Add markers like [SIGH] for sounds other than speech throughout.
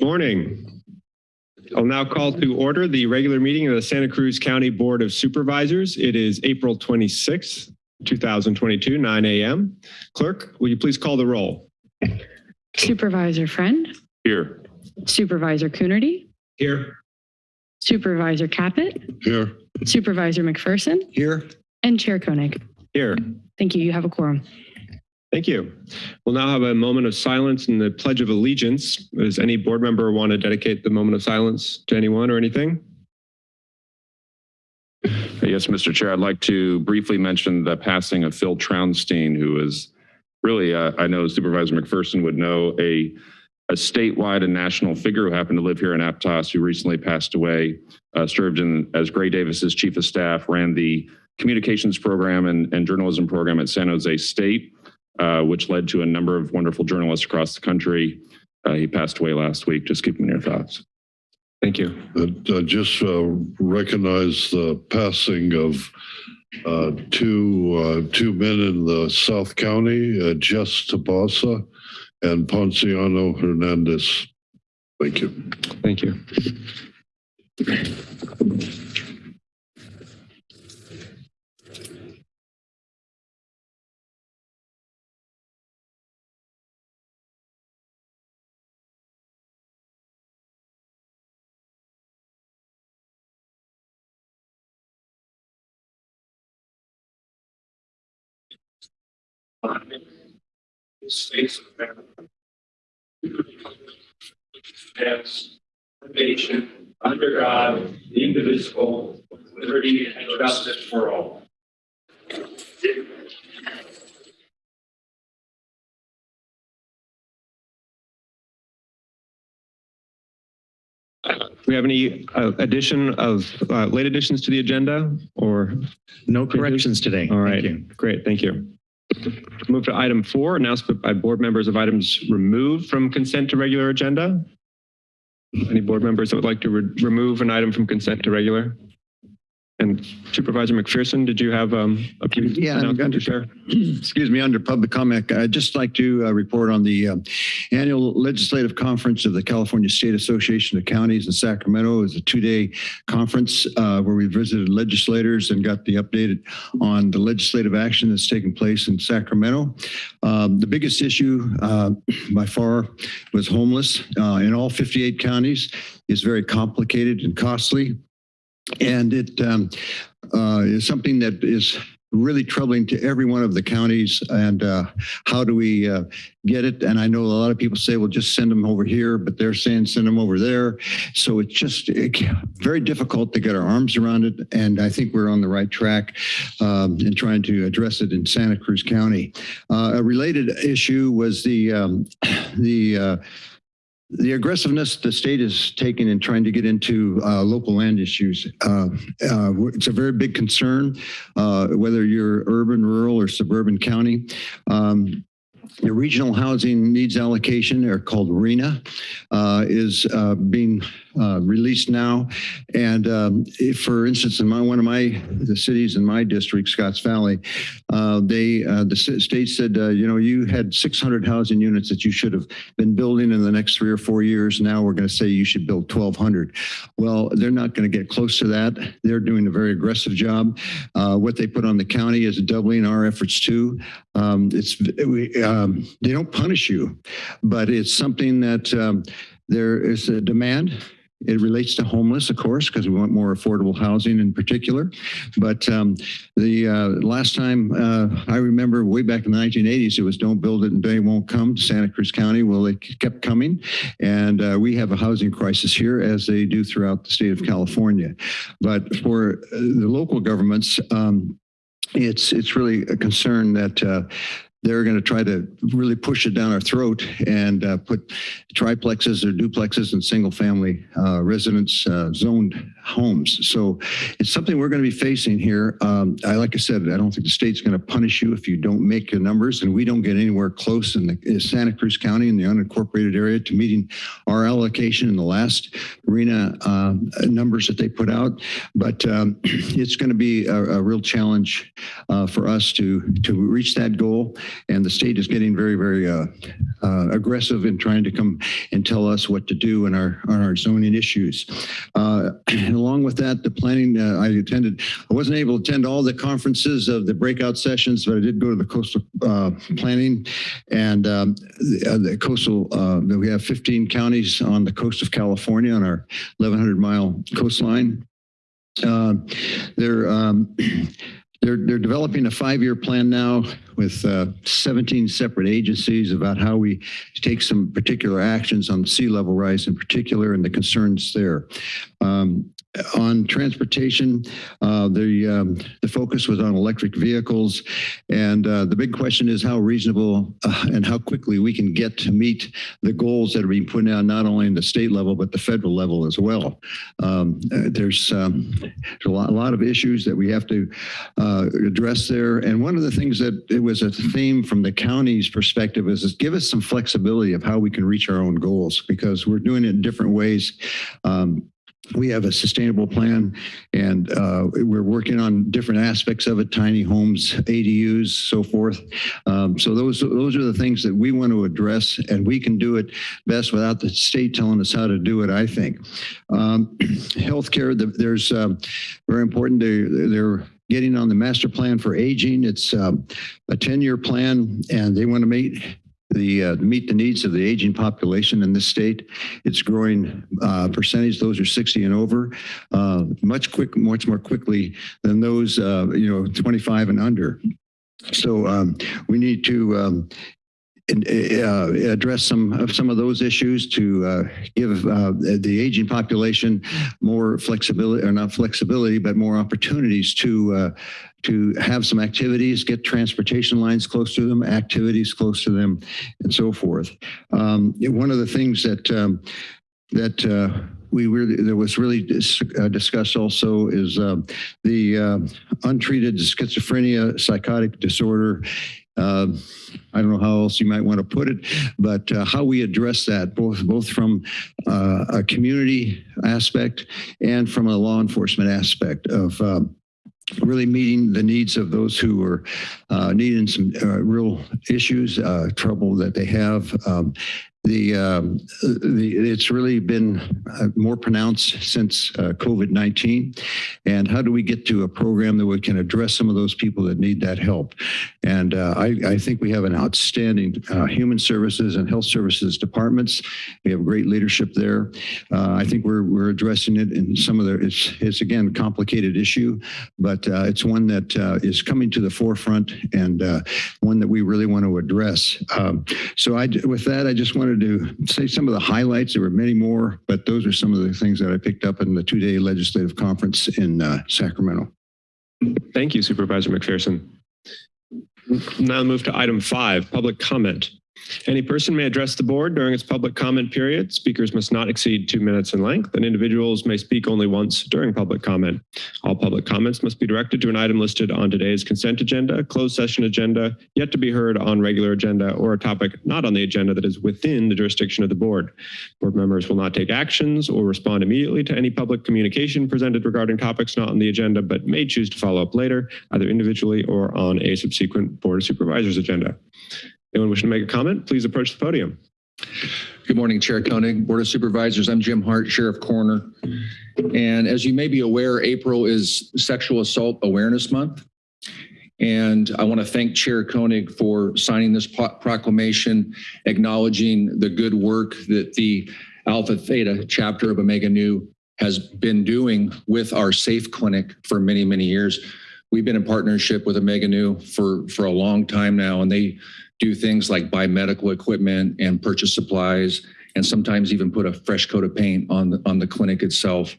Morning. I'll now call to order the regular meeting of the Santa Cruz County Board of Supervisors. It is April 26th, 2022, 9 a.m. Clerk, will you please call the roll? Supervisor Friend, Here. Supervisor Coonerty, Here. Supervisor Caput, Here. Supervisor McPherson, Here. and Chair Koenig. Here. Thank you. You have a quorum. Thank you. We'll now have a moment of silence and the Pledge of Allegiance. Does any board member want to dedicate the moment of silence to anyone or anything? Yes, Mr. Chair, I'd like to briefly mention the passing of Phil Trounstein, who is really, uh, I know Supervisor McPherson would know, a, a statewide and national figure who happened to live here in Aptos, who recently passed away, uh, served in as Gray Davis's chief of staff, ran the communications program and, and journalism program at San Jose State, uh, which led to a number of wonderful journalists across the country. Uh, he passed away last week. Just keep him in your thoughts. Thank you. Uh, just uh, recognize the passing of uh, two uh, two men in the South County, uh, Jess Tabasa and Ponciano Hernandez. Thank you. Thank you. States of America. Stands one nation under God, indivisible, with liberty and justice for all. Do we have any uh, addition of uh, late additions to the agenda or? No corrections today. All right, Thank you. great, thank you. Move to item four, announcement by board members of items removed from consent to regular agenda. Any board members that would like to re- remove an item from consent to regular? And Supervisor McPherson, did you have um, a few Yeah, I'm announcements going to to- share? [CLEARS THROAT] Excuse me, under public comment, I'd just like to uh, report on the uh, annual legislative conference of the California State Association of Counties in Sacramento. It was a two-day conference uh, where we visited legislators and got the updated on the legislative action that's taking place in Sacramento. Um, The biggest issue uh, [CLEARS THROAT] by far was homeless uh, in all 58 counties. It's very complicated and costly. And it um, uh, is something that is really troubling to every one of the counties. And uh, how do we uh, get it? And I know a lot of people say, well, just send them over here, but they're saying send them over there. So it's just it, very difficult to get our arms around it. And I think we're on the right track um, in trying to address it in Santa Cruz County. Uh, a related issue was the um, [COUGHS] the uh, the aggressiveness the state is taking in trying to get into uh, local land issues. Uh, uh, it's a very big concern, uh, whether you're urban, rural, or suburban county. Um, the regional housing needs allocation, or called RHNA, uh, is uh, being uh, released now. And um, for instance, in my one of my the cities in my district, Scotts Valley, uh, they uh, the state said, uh, you know, you had 600 housing units that you should have been building in the next three or four years. Now we're going to say you should build 1,200. Well, they're not going to get close to that. They're doing a very aggressive job. What they put on the county is doubling our efforts too. Um, it's we, um, they don't punish you, but it's something that um, there is a demand. It relates to homeless, of course, because we want more affordable housing in particular. But um, the uh, last time uh, I remember way back in the 1980s, it was don't build it and they won't come to Santa Cruz County. Well, they kept coming. And uh, we have a housing crisis here as they do throughout the state of California. But for uh, the local governments, um, it's it's really a concern that uh, they're going to try to really push it down our throat and uh, put triplexes or duplexes and single family uh, residence uh, zoned homes. So it's something we're going to be facing here. Um, I like I said, I don't think the state's going to punish you if you don't make the numbers, and we don't get anywhere close in, the, in Santa Cruz County in the unincorporated area to meeting our allocation in the last RHNA uh, numbers that they put out. But um, [CLEARS THROAT] it's going to be a, a real challenge uh, for us to to reach that goal. And the state is getting very, very uh, uh, aggressive in trying to come and tell us what to do in our, on our zoning issues. Uh, [CLEARS THROAT] Along with that, the planning, uh, I attended, I wasn't able to attend all the conferences of the breakout sessions, but I did go to the coastal uh, planning and um, the uh, the coastal, we have 15 counties on the coast of California on our 1,100 mile coastline. They're, um, [CLEARS THROAT] they're, they're developing a five-year plan now with uh, 17 separate agencies about how we take some particular actions on sea level rise in particular and the concerns there. Um, on transportation, uh, the um, the focus was on electric vehicles, and uh, the big question is how reasonable uh, and how quickly we can get to meet the goals that are being put out not only in the state level but the federal level as well. Um, uh, there's um, there's a lot, a lot of issues that we have to uh, address there, and one of the things that it was a theme from the county's perspective is, is give us some flexibility of how we can reach our own goals because we're doing it in different ways. Um, we have a sustainable plan and uh, we're working on different aspects of it, tiny homes, ADUs, so forth. Um, so those, those are the things that we want to address and we can do it best without the state telling us how to do it, I think. Um, [CLEARS THROAT] healthcare, the- there's um, very important. They, they're getting on the master plan for aging. It's um, a 10-year plan and they want to meet the, uh, meet the needs of the aging population in this state. It's growing uh, percentage. Those are 60 and over, uh, much quick, much more quickly than those, uh, you know, 25 and under. So um, we need to um, uh, address some of some of those issues to uh, give uh, the aging population more flexibility, or not flexibility, but more opportunities to uh, to have some activities, get transportation lines close to them, activities close to them, and so forth. Um, one of the things that um, that uh, we really that was really dis- uh, discussed also is um, the uh, untreated schizophrenia psychotic disorder. Uh, I don't know how else you might want to put it, but uh, how we address that, both both from uh, a community aspect and from a law enforcement aspect of um, really meeting the needs of those who are uh, needing some uh, real issues, uh, trouble that they have. Um, the, um, the it's really been uh, more pronounced since uh, COVID-19. And how do we get to a program that we can address some of those people that need that help? And uh, I, I think we have an outstanding uh, human services and health services departments. We have great leadership there. Uh, I think we're, we're addressing it in some of the, it's, it's again, a complicated issue, but uh, it's one that is coming to the forefront and one that we really want to address. Um, so I, with that, I just wanted to say some of the highlights. There were many more, but those are some of the things that I picked up in the two-day legislative conference in uh, Sacramento. Thank you, Supervisor McPherson. Now move to item five, public comment. Any person may address the board during its public comment period. Speakers must not exceed two minutes in length, and individuals may speak only once during public comment. All public comments must be directed to an item listed on today's consent agenda, closed session agenda, yet to be heard on regular agenda, or a topic not on the agenda that is within the jurisdiction of the board. Board members will not take actions or respond immediately to any public communication presented regarding topics not on the agenda, but may choose to follow up later, either individually or on a subsequent Board of Supervisors agenda. Anyone wishing to make a comment, please approach the podium. Good morning, Chair Koenig, Board of Supervisors. I'm Jim Hart, Sheriff Coroner. And as you may be aware, April is Sexual Assault Awareness Month. And I want to thank Chair Koenig for signing this proclamation acknowledging the good work that the Alpha Theta chapter of Omega Nu has been doing with our SAFE Clinic for many, many years. We've been in partnership with Omega Nu for, for a long time now, and they do things like buy medical equipment and purchase supplies, and sometimes even put a fresh coat of paint on the, on the clinic itself.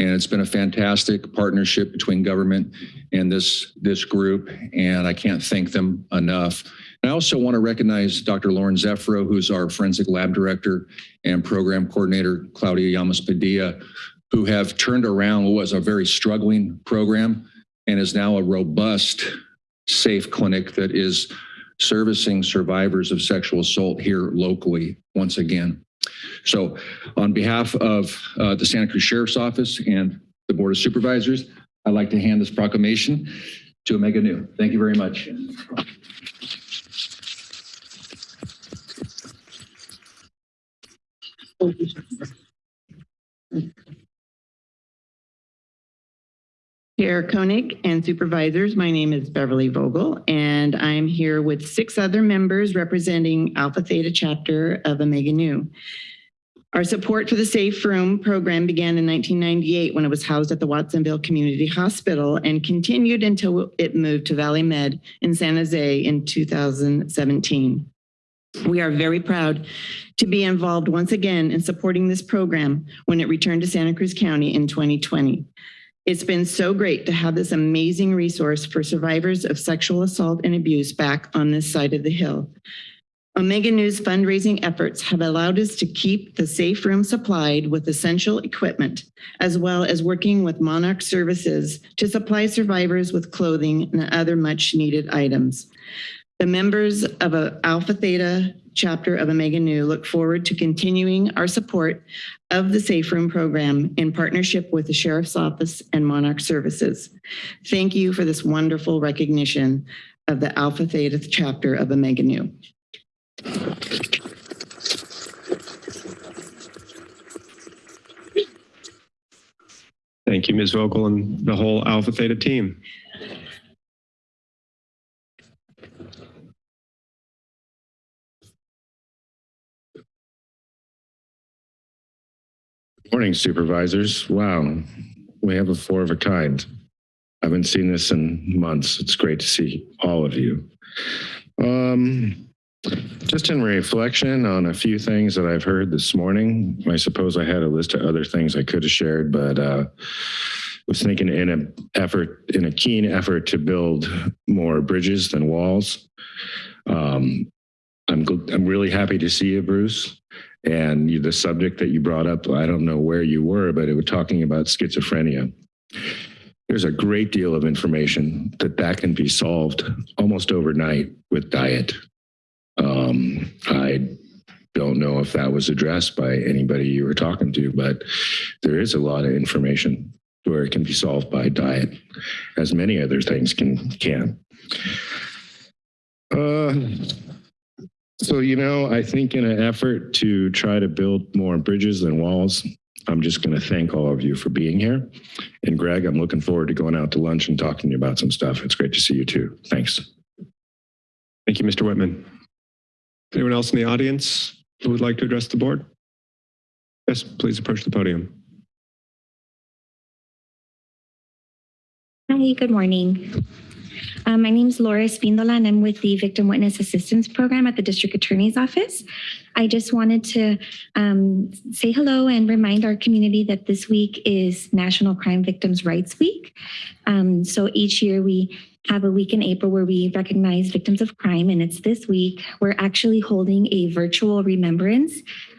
And it's been a fantastic partnership between government and this, this group, and I can't thank them enough. And I also want to recognize Dr. Lauren Zeffro, who's our forensic lab director, and program coordinator Claudia Llamas Padilla, who have turned around what was a very struggling program and is now a robust, safe clinic that is servicing survivors of sexual assault here locally once again. So on behalf of uh, the Santa Cruz Sheriff's Office and the Board of Supervisors, I'd like to hand this proclamation to Omega Nu. Thank you very much. Chair Koenig and supervisors, my name is Beverly Vogel, and I'm here with six other members representing Alpha Theta chapter of Omega Nu. Our support for the Safe Room program began in 1998 when it was housed at the Watsonville Community Hospital and continued until it moved to Valley Med in San Jose in 2017. We are very proud to be involved once again in supporting this program when it returned to Santa Cruz County in 2020. It's been so great to have this amazing resource for survivors of sexual assault and abuse back on this side of the hill. Omega Nu's fundraising efforts have allowed us to keep the safe room supplied with essential equipment, as well as working with Monarch Services to supply survivors with clothing and other much needed items. The members of Alpha Theta chapter of Omega Nu look forward to continuing our support of the Safe Room program in partnership with the Sheriff's Office and Monarch Services. Thank you for this wonderful recognition of the Alpha Theta chapter of Omega Nu. Thank you, Ms. Vogel and the whole Alpha Theta team. Morning supervisors. Wow, we have a four of a kind. I haven't seen this in months. It's great to see all of you. Um, just in reflection on a few things that I've heard this morning, I suppose I had a list of other things I could have shared, but uh, was thinking in an effort, in a keen effort to build more bridges than walls. Um, I'm, I'm really happy to see you, Bruce. And you, the subject that you brought up, I don't know where you were, but it was talking about schizophrenia. There's a great deal of information that that can be solved almost overnight with diet. Um, I don't know if that was addressed by anybody you were talking to, but there is a lot of information where it can be solved by diet, as many other things can can. Uh, so, you know, I think in an effort to try to build more bridges than walls, I'm just going to thank all of you for being here. And Greg, I'm looking forward to going out to lunch and talking to you about some stuff. It's great to see you too. Thanks. Thank you, Mr. Whitman. Anyone else in the audience who would like to address the board? Yes, please approach the podium. Hi, good morning. Um, my name is Laura Espindola, and I'm with the Victim Witness Assistance Program at the District Attorney's Office. I just wanted to um, say hello and remind our community that this week is National Crime Victims' Rights Week. Um, so each year we have a week in April where we recognize victims of crime, and it's this week. We're actually holding a virtual remembrance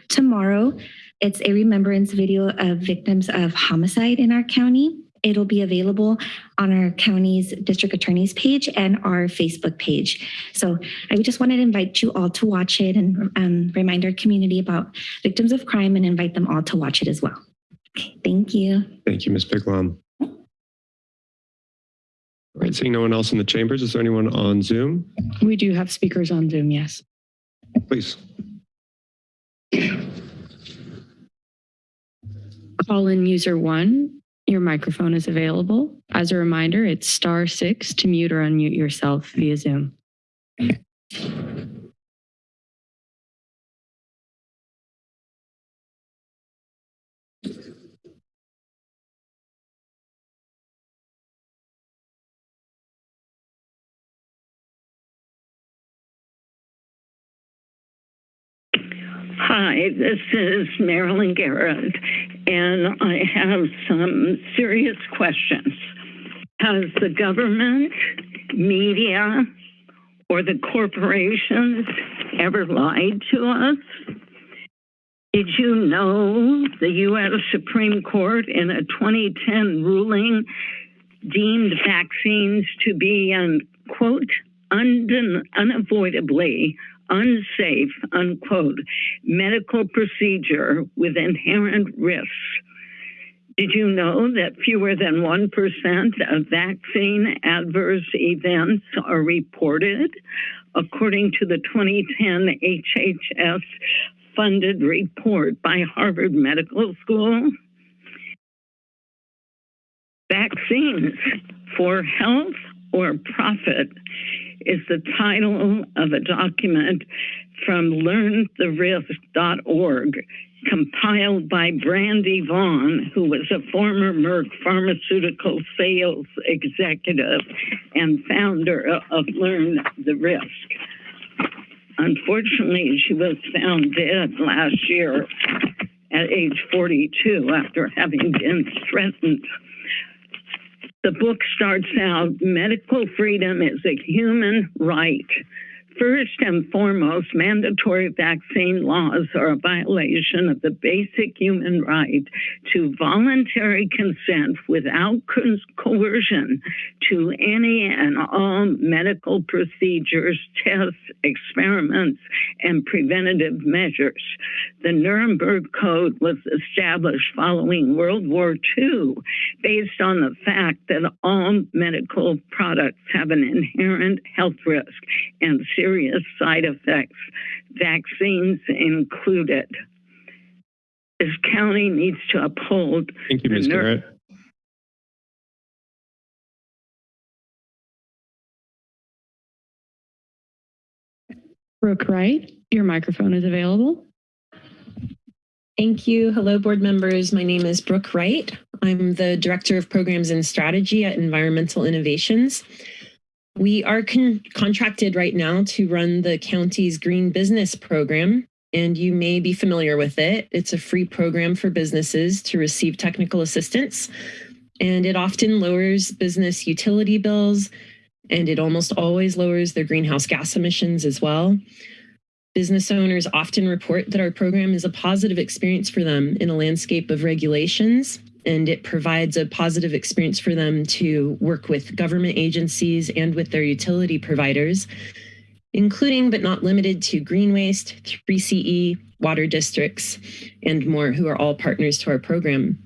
tomorrow. It's a remembrance video of victims of homicide in our county. It'll be available on our county's district attorney's page and our Facebook page. So I just wanted to invite you all to watch it and um, remind our community about victims of crime and invite them all to watch it as well. Okay, thank you. Thank you, Ms. Biglam. All right, seeing no one else in the chambers, is there anyone on Zoom? We do have speakers on Zoom, yes. Please. Call in user one. Your microphone is available. As a reminder, it's star six to mute or unmute yourself via Zoom. Hi, this is Marilyn Garrett, and I have some serious questions. Has the government, media, or the corporations ever lied to us? Did you know the U.S. Supreme Court in a 2010 ruling deemed vaccines to be an quote, unden- unavoidably unsafe, unquote, medical procedure with inherent risks. Did you know that fewer than 1% of vaccine adverse events are reported? According to the 2010 HHS funded report by Harvard Medical School. Vaccines for health or profit is the title of a document from learntherisk.org compiled by Brandy Vaughan, who was a former Merck pharmaceutical sales executive and founder of Learn the Risk. Unfortunately, she was found dead last year at age 42 after having been threatened. The book starts out medical freedom is a human right. First and foremost, mandatory vaccine laws are a violation of the basic human right to voluntary consent without coercion to any and all medical procedures, tests, experiments, and preventative measures. The Nuremberg Code was established following World War II based on the fact that all medical products have an inherent health risk and serious side effects, vaccines included. This county needs to uphold Thank you, Ms. The ner- Garrett. Brooke Wright, your microphone is available. Thank you. Hello, board members. My name is Brooke Wright. I'm the Director of Programs and Strategy at Environmental Innovations. We are con- contracted right now to run the county's Green Business Program, and you may be familiar with it. It's a free program for businesses to receive technical assistance, and it often lowers business utility bills, and it almost always lowers their greenhouse gas emissions as well. Business owners often report that our program is a positive experience for them in a landscape of regulations, and it provides a positive experience for them to work with government agencies and with their utility providers, including but not limited to green waste, 3CE, water districts, and more, who are all partners to our program.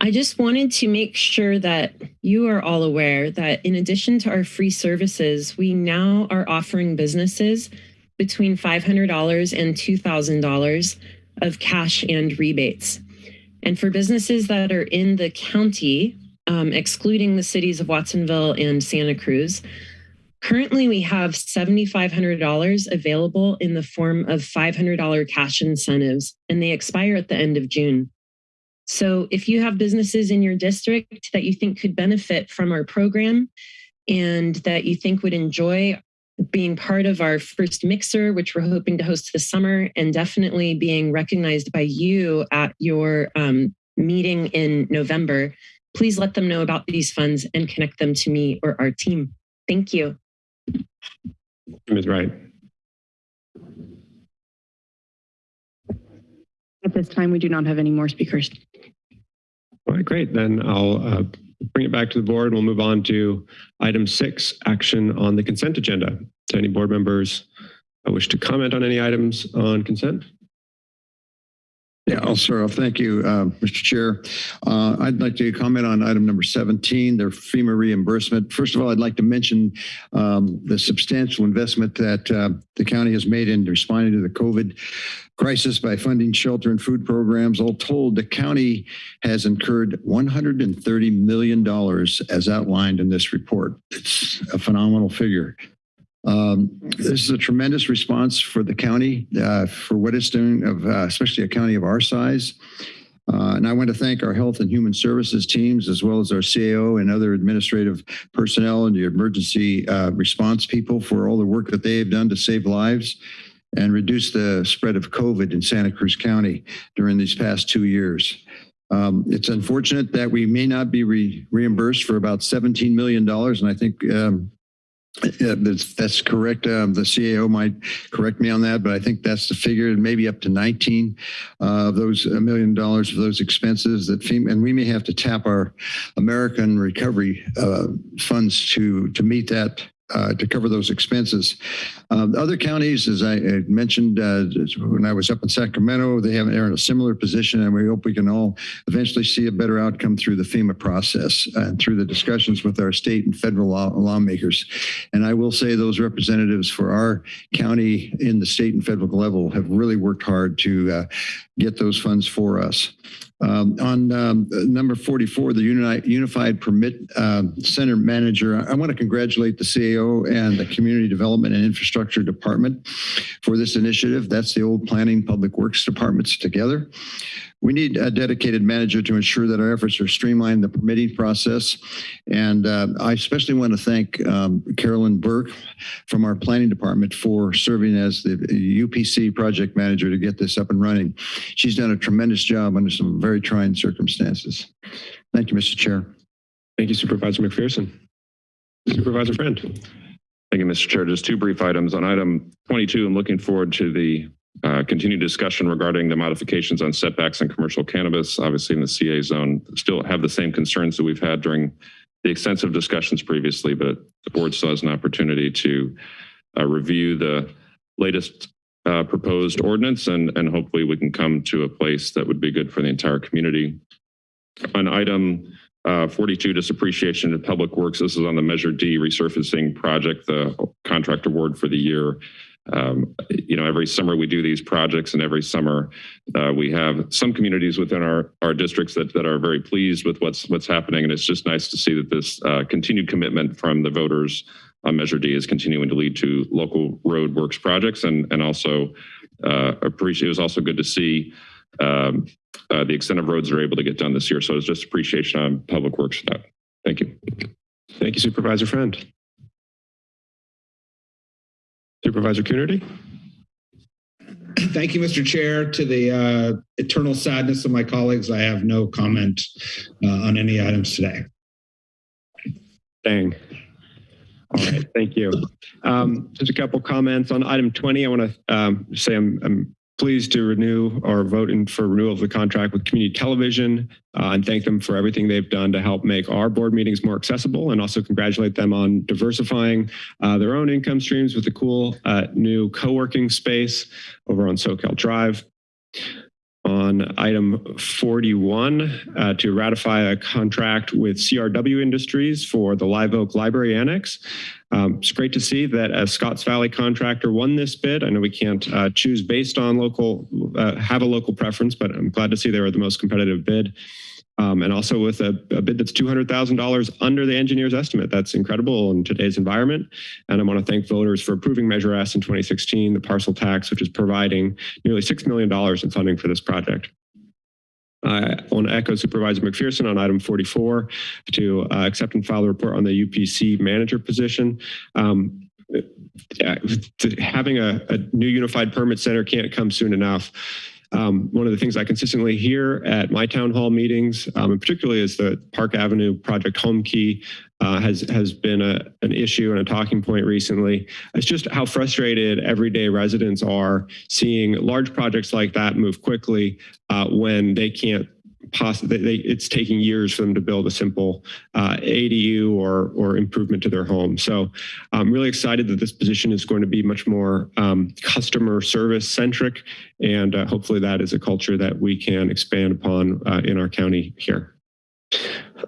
I just wanted to make sure that you are all aware that in addition to our free services, we now are offering businesses between $500 and $2,000 of cash and rebates. And for businesses that are in the county, um, excluding the cities of Watsonville and Santa Cruz, currently we have $7,500 available in the form of $500 cash incentives, and they expire at the end of June. So if you have businesses in your district that you think could benefit from our program and that you think would enjoy being part of our first mixer, which we're hoping to host this summer, and definitely being recognized by you at your um, meeting in November, please let them know about these funds and connect them to me or our team. Thank you. Ms. Wright. At this time, we do not have any more speakers. All right, great. Then I'll uh, bring it back to the board. We'll move on to item six, action on the consent agenda. Do any board members wish to comment on any items on consent? Yeah, I'll start off. Thank you, uh, Mr. Chair. Uh, I'd like to comment on item number 17, their FEMA reimbursement. First of all, I'd like to mention um, the substantial investment that uh, the county has made in responding to the COVID crisis by funding shelter and food programs. All told, the county has incurred $130 million as outlined in this report. It's a phenomenal figure. Um, this is a tremendous response for the county uh, for what it's doing, of uh, especially a county of our size. Uh, and I want to thank our health and human services teams, as well as our CAO and other administrative personnel and the emergency uh, response people for all the work that they have done to save lives and reduce the spread of COVID in Santa Cruz County during these past two years. Um, it's unfortunate that we may not be re reimbursed for about $17 million. And I think um, yeah, that's, that's correct. Um, the CAO might correct me on that, but I think that's the figure, maybe up to 19 uh, of those a million dollars of those expenses that FEMA, and we may have to tap our American recovery uh, funds to to meet that uh, to cover those expenses. Um, Other counties, as I mentioned, uh, when I was up in Sacramento, they have, they're in a similar position, and we hope we can all eventually see a better outcome through the FEMA process and through the discussions with our state and federal law- lawmakers. And I will say those representatives for our county in the state and federal level have really worked hard to uh, get those funds for us. Um, On um, number 44, the Uni- Unified Permit um, Center Manager, I want to congratulate the CAO and the Community Development and Infrastructure Department for this initiative. That's the old Planning Public Works Departments together. We need a dedicated manager to ensure that our efforts are streamlined the permitting process. And uh, I especially want to thank um, Carolyn Burke from our planning department for serving as the UPC project manager to get this up and running. She's done a tremendous job under some very trying circumstances. Thank you, Mr. Chair. Thank you Supervisor McPherson. Supervisor Friend. Thank you, Mr. Chair. Just two brief items. On item 22, I'm looking forward to the uh, continued discussion regarding the modifications on setbacks and commercial cannabis. Obviously, in the CA zone, still have the same concerns that we've had during the extensive discussions previously, but the board still has an opportunity to uh, review the latest uh, proposed ordinance, and, and hopefully we can come to a place that would be good for the entire community. On item uh, 42, just appreciation to Public Works. This is on the Measure D resurfacing project, the contract award for the year. Um, you know, every summer we do these projects and every summer uh, we have some communities within our, our districts that, that are very pleased with what's, what's happening. And it's just nice to see that this uh, continued commitment from the voters on Measure D is continuing to lead to local road works projects and, and also uh, appreciate, it was also good to see um, uh, the extent of roads are able to get done this year. So it's just appreciation on Public Works for that. Thank you. Thank you Supervisor Friend. Supervisor Coonerty. Thank you, Mr. Chair. To the uh, eternal sadness of my colleagues, I have no comment uh, on any items today. Dang. All right, thank you. Um, just a couple comments on item 20. I want to um, say I'm, I'm pleased to renew or vote in for renewal of the contract with community television uh, and thank them for everything they've done to help make our board meetings more accessible and also congratulate them on diversifying uh, their own income streams with a cool uh, new co-working space over on Soquel Drive. On item 41, uh, to ratify a contract with CRW Industries for the Live Oak Library Annex. Um, it's great to see that a Scotts Valley contractor won this bid. I know we can't uh, choose based on local, uh, have a local preference, but I'm glad to see they were the most competitive bid. Um, and also with a, a bid that's $200,000 under the engineer's estimate. That's incredible in today's environment. And I want to thank voters for approving Measure S in 2016, the parcel tax, which is providing nearly $6 million in funding for this project. I want to echo Supervisor McPherson on item 44 to uh, accept and file the report on the UPC manager position. Um, yeah, having a, a new unified permit center can't come soon enough. Um, one of the things I consistently hear at my town hall meetings, um, and particularly as the Park Avenue project home key uh, has has been a, an issue and a talking point recently. It's just how frustrated everyday residents are seeing large projects like that move quickly uh, when they can't possibly they, it's taking years for them to build a simple uh, ADU or or improvement to their home. So I'm really excited that this position is going to be much more um, customer service centric, and uh, hopefully that is a culture that we can expand upon uh, in our county here.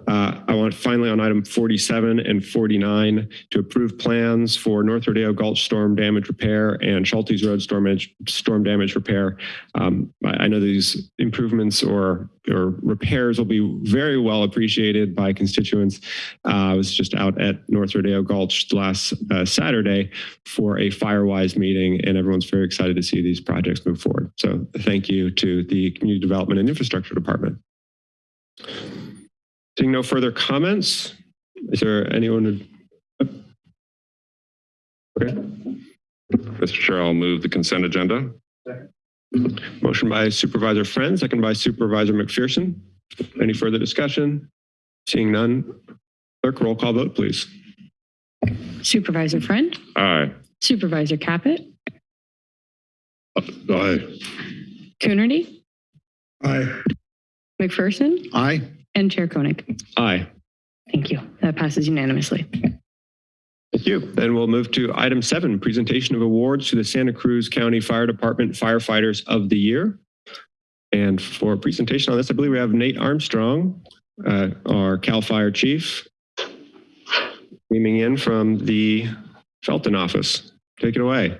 Uh, I want finally on item 47 and 49 to approve plans for North Rodeo Gulch storm damage repair and Schulties Road storm storm damage repair. Um, I, I know these improvements or or repairs will be very well appreciated by constituents. Uh, I was just out at North Rodeo Gulch last uh, Saturday for a Firewise meeting, and everyone's very excited to see these projects move forward. So thank you to the Community Development and Infrastructure Department. Seeing no further comments, is there anyone? who- Okay, Mr. Chair, I'll move the consent agenda. motion by Supervisor Friend, second by Supervisor McPherson. Any further discussion? Seeing none, clerk roll call vote, please. Supervisor Friend, Aye. Supervisor Caput, Aye. Coonerty, Aye. McPherson, Aye. And Chair Koenig. Aye. Thank you. That passes unanimously. Thank you. Then we'll move to item seven, presentation of awards to the Santa Cruz County Fire Department Firefighters of the Year. And for a presentation on this, I believe we have Nate Armstrong, uh, our CAL FIRE chief, beaming in from the Felton office. Take it away.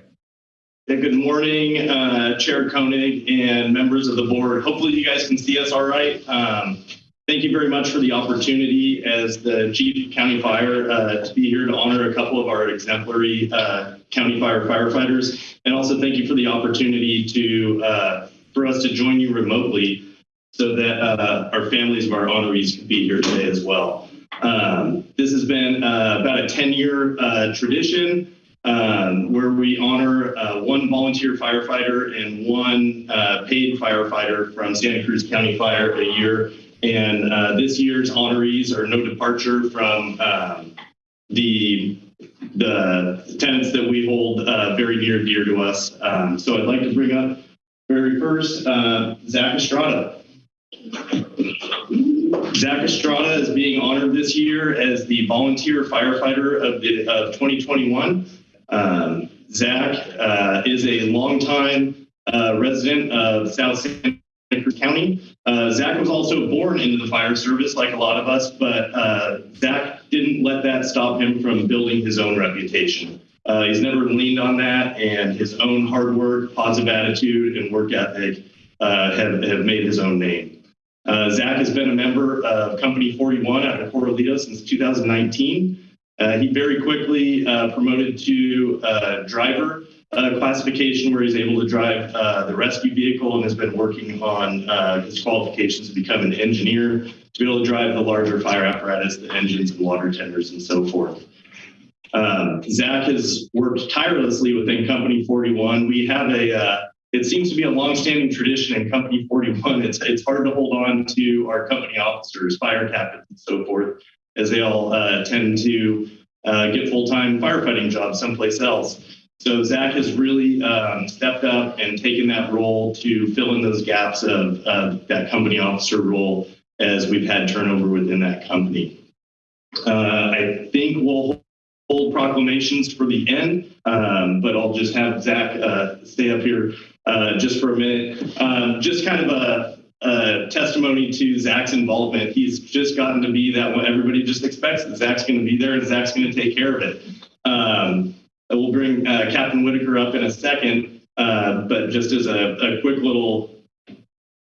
Yeah, good morning, uh, Chair Koenig and members of the board. Hopefully you guys can see us all right. Um, thank you very much for the opportunity as the Chief County Fire uh, to be here to honor a couple of our exemplary uh, County Fire firefighters. And also thank you for the opportunity to uh, for us to join you remotely so that uh, our families of our honorees could be here today as well. Um, this has been uh, about a 10-year uh, tradition um, where we honor one volunteer firefighter and one paid firefighter from Santa Cruz County Fire a year. And uh, this year's honorees are no departure from um, the the tenets that we hold uh, very near and dear to us. Um, so I'd like to bring up very first uh, Zach Estrada. Zach Estrada is being honored this year as the volunteer firefighter of the of 2021. Um, Zach uh, is a longtime uh, resident of South Santa Cruz County. Uh, Zach was also born into the fire service, like a lot of us, but uh, Zach didn't let that stop him from building his own reputation. Uh, he's never leaned on that, and his own hard work, positive attitude, and work ethic uh, have, have made his own name. Uh, Zach has been a member of Company 41 out of Corralitos since 2019. Uh, he very quickly promoted to driver uh, classification where he's able to drive uh, the rescue vehicle and has been working on uh, his qualifications to become an engineer to be able to drive the larger fire apparatus, the engines and water tenders and so forth. Um, Zach has worked tirelessly within Company 41. We have a, uh, it seems to be a longstanding tradition in Company 41. It's, it's hard to hold on to our company officers, fire captains and so forth, as they all uh, tend to uh, get full-time firefighting jobs someplace else. So Zach has really um, stepped up and taken that role to fill in those gaps of, that company officer role as we've had turnover within that company. Uh, I think we'll hold proclamations for the end, um, but I'll just have Zach uh, stay up here uh, just for a minute. Um, just kind of a, a testimony to Zach's involvement. He's just gotten to be that what everybody just expects that Zach's going to be there and Zach's going to take care of it. We'll bring uh, Captain Whitaker up in a second, uh, but just as a, a quick little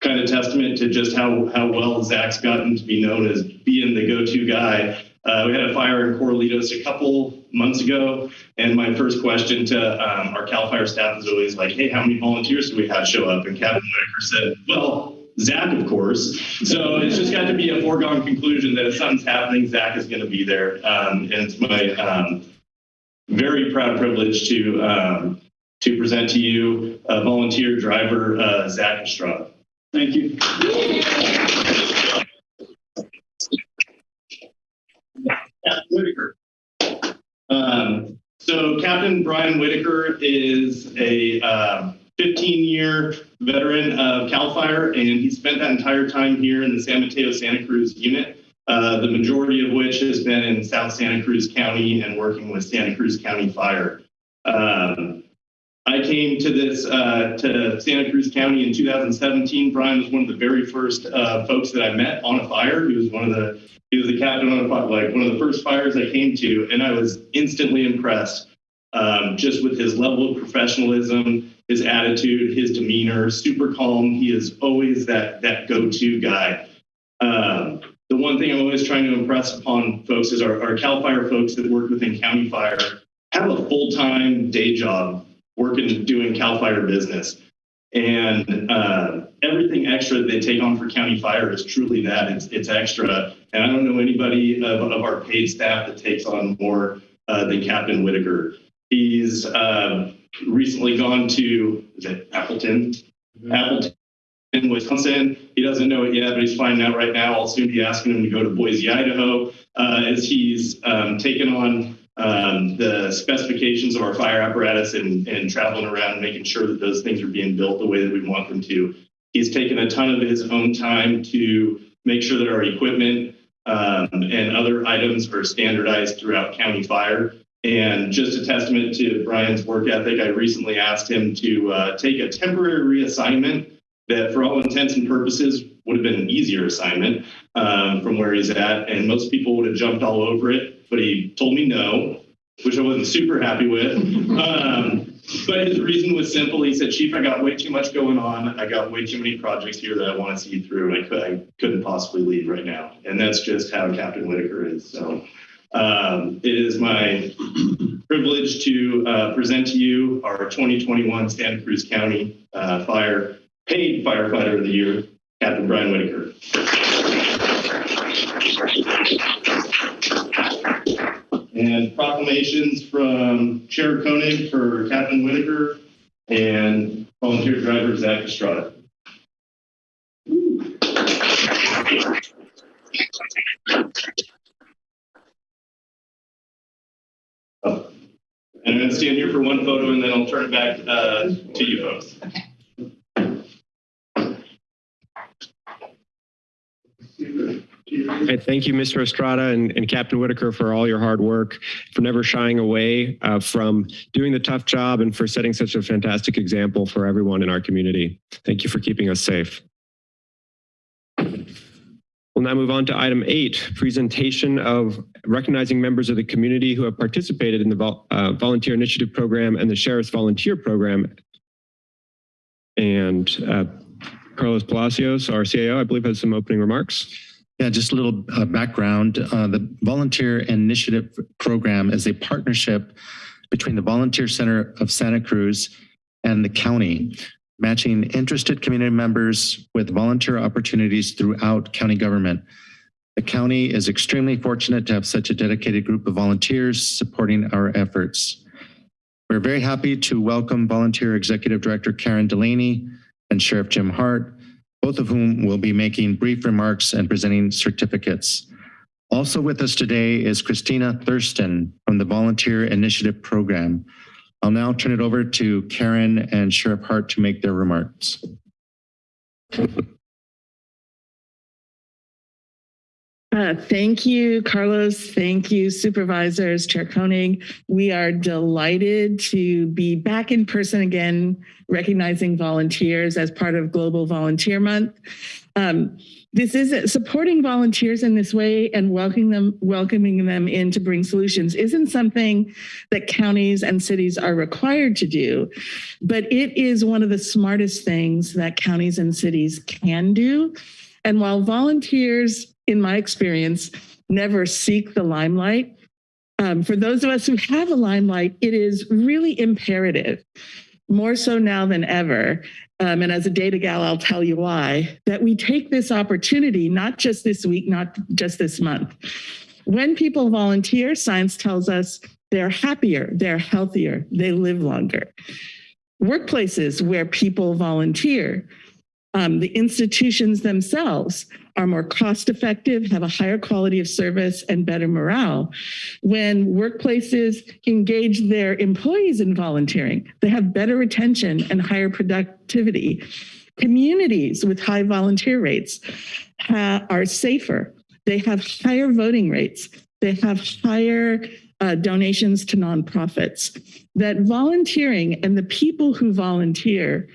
kind of testament to just how, how well Zach's gotten to be known as being the go-to guy. Uh, we had a fire in Corralitos a couple months ago, and my first question to um, our CAL FIRE staff is always like, hey, how many volunteers do we have show up? And Captain Whitaker said, well, Zach, of course. So it's just got to be a foregone conclusion that if something's happening, Zach is going to be there. Um, and it's my um, very proud privilege to um, to present to you a volunteer driver, uh, Zach Estrada. Thank you. Whitaker. Um, so Captain Brian Whitaker is a 15-year veteran of CAL FIRE, and he spent that entire time here in the San Mateo Santa Cruz unit, uh, the majority of which has been in South Santa Cruz County and working with Santa Cruz County Fire. Um, I came to this uh, to Santa Cruz County in 2017. Brian was one of the very first uh, folks that I met on a fire. He was one of the he was the captain on a fire, like one of the first fires I came to, and I was instantly impressed um, just with his level of professionalism, his attitude, his demeanor. Super calm. He is always that that go-to guy. Um, the one thing I'm always trying to impress upon folks is our, our CAL FIRE folks that work within County Fire have a full-time day job working doing CAL FIRE business. And uh, everything extra that they take on for County Fire is truly that. It's, it's extra. And I don't know anybody of, of our paid staff that takes on more uh, than Captain Whitaker. He's uh, recently gone to, is it Appleton? Appleton in Wisconsin. He doesn't know it yet, but he's finding out right now. I'll soon be asking him to go to Boise, Idaho, uh, as he's um, taken on um, the specifications of our fire apparatus and, and traveling around making sure that those things are being built the way that we want them to. He's taken a ton of his own time to make sure that our equipment um, and other items are standardized throughout county fire. And just a testament to Brian's work ethic, I recently asked him to uh, take a temporary reassignment that, for all intents and purposes, would have been an easier assignment um, from where he's at. And most people would have jumped all over it, but he told me no, which I wasn't super happy with. [LAUGHS] Um, but his reason was simple. He said, Chief, I got way too much going on. I got way too many projects here that I want to see through, and I, could, I couldn't possibly leave right now. And that's just how Captain Whitaker is. So um, it is my privilege to uh, present to you our 2021 Santa Cruz County uh, Fire Paid Firefighter of the Year, Captain Brian Whitaker. And proclamations from Chair Koenig for Captain Whitaker and volunteer driver Zach Estrada. Oh. And I'm going to stand here for one photo and then I'll turn it back uh, to you folks. Okay, thank you, Mr. Estrada and, and Captain Whitaker for all your hard work, for never shying away uh, from doing the tough job and for setting such a fantastic example for everyone in our community. Thank you for keeping us safe. We'll now move on to item eight, presentation of recognizing members of the community who have participated in the vol uh, Volunteer Initiative Program and the Sheriff's Volunteer Program. And uh, Carlos Palacios, our CAO, I believe has some opening remarks. Yeah, just a little uh, background. Uh, the Volunteer Initiative Program is a partnership between the Volunteer Center of Santa Cruz and the county, matching interested community members with volunteer opportunities throughout county government. The county is extremely fortunate to have such a dedicated group of volunteers supporting our efforts. We're very happy to welcome Volunteer Executive Director Karen Delaney and Sheriff Jim Hart, both of whom will be making brief remarks and presenting certificates. Also with us today is Christina Thurston from the Volunteer Initiative Program. I'll now turn it over to Karen and Sheriff Hart to make their remarks. Uh, thank you, Carlos. Thank you, supervisors, Chair Koenig. We are delighted to be back in person again, recognizing volunteers as part of Global Volunteer Month. Um, this is supporting volunteers in this way and welcoming them, welcoming them in to bring solutions isn't something that counties and cities are required to do, but it is one of the smartest things that counties and cities can do. And while volunteers, in my experience, never seek the limelight, um, for those of us who have a limelight, it is really imperative, more so now than ever, um, and as a data gal, I'll tell you why, that we take this opportunity, not just this week, not just this month. When people volunteer, science tells us they're happier, they're healthier, they live longer. Workplaces where people volunteer, um, the institutions themselves are more cost effective, have a higher quality of service and better morale. When workplaces engage their employees in volunteering, they have better retention and higher productivity. Communities with high volunteer rates are safer. They have higher voting rates. They have higher uh, donations to nonprofits. That volunteering and the people who volunteer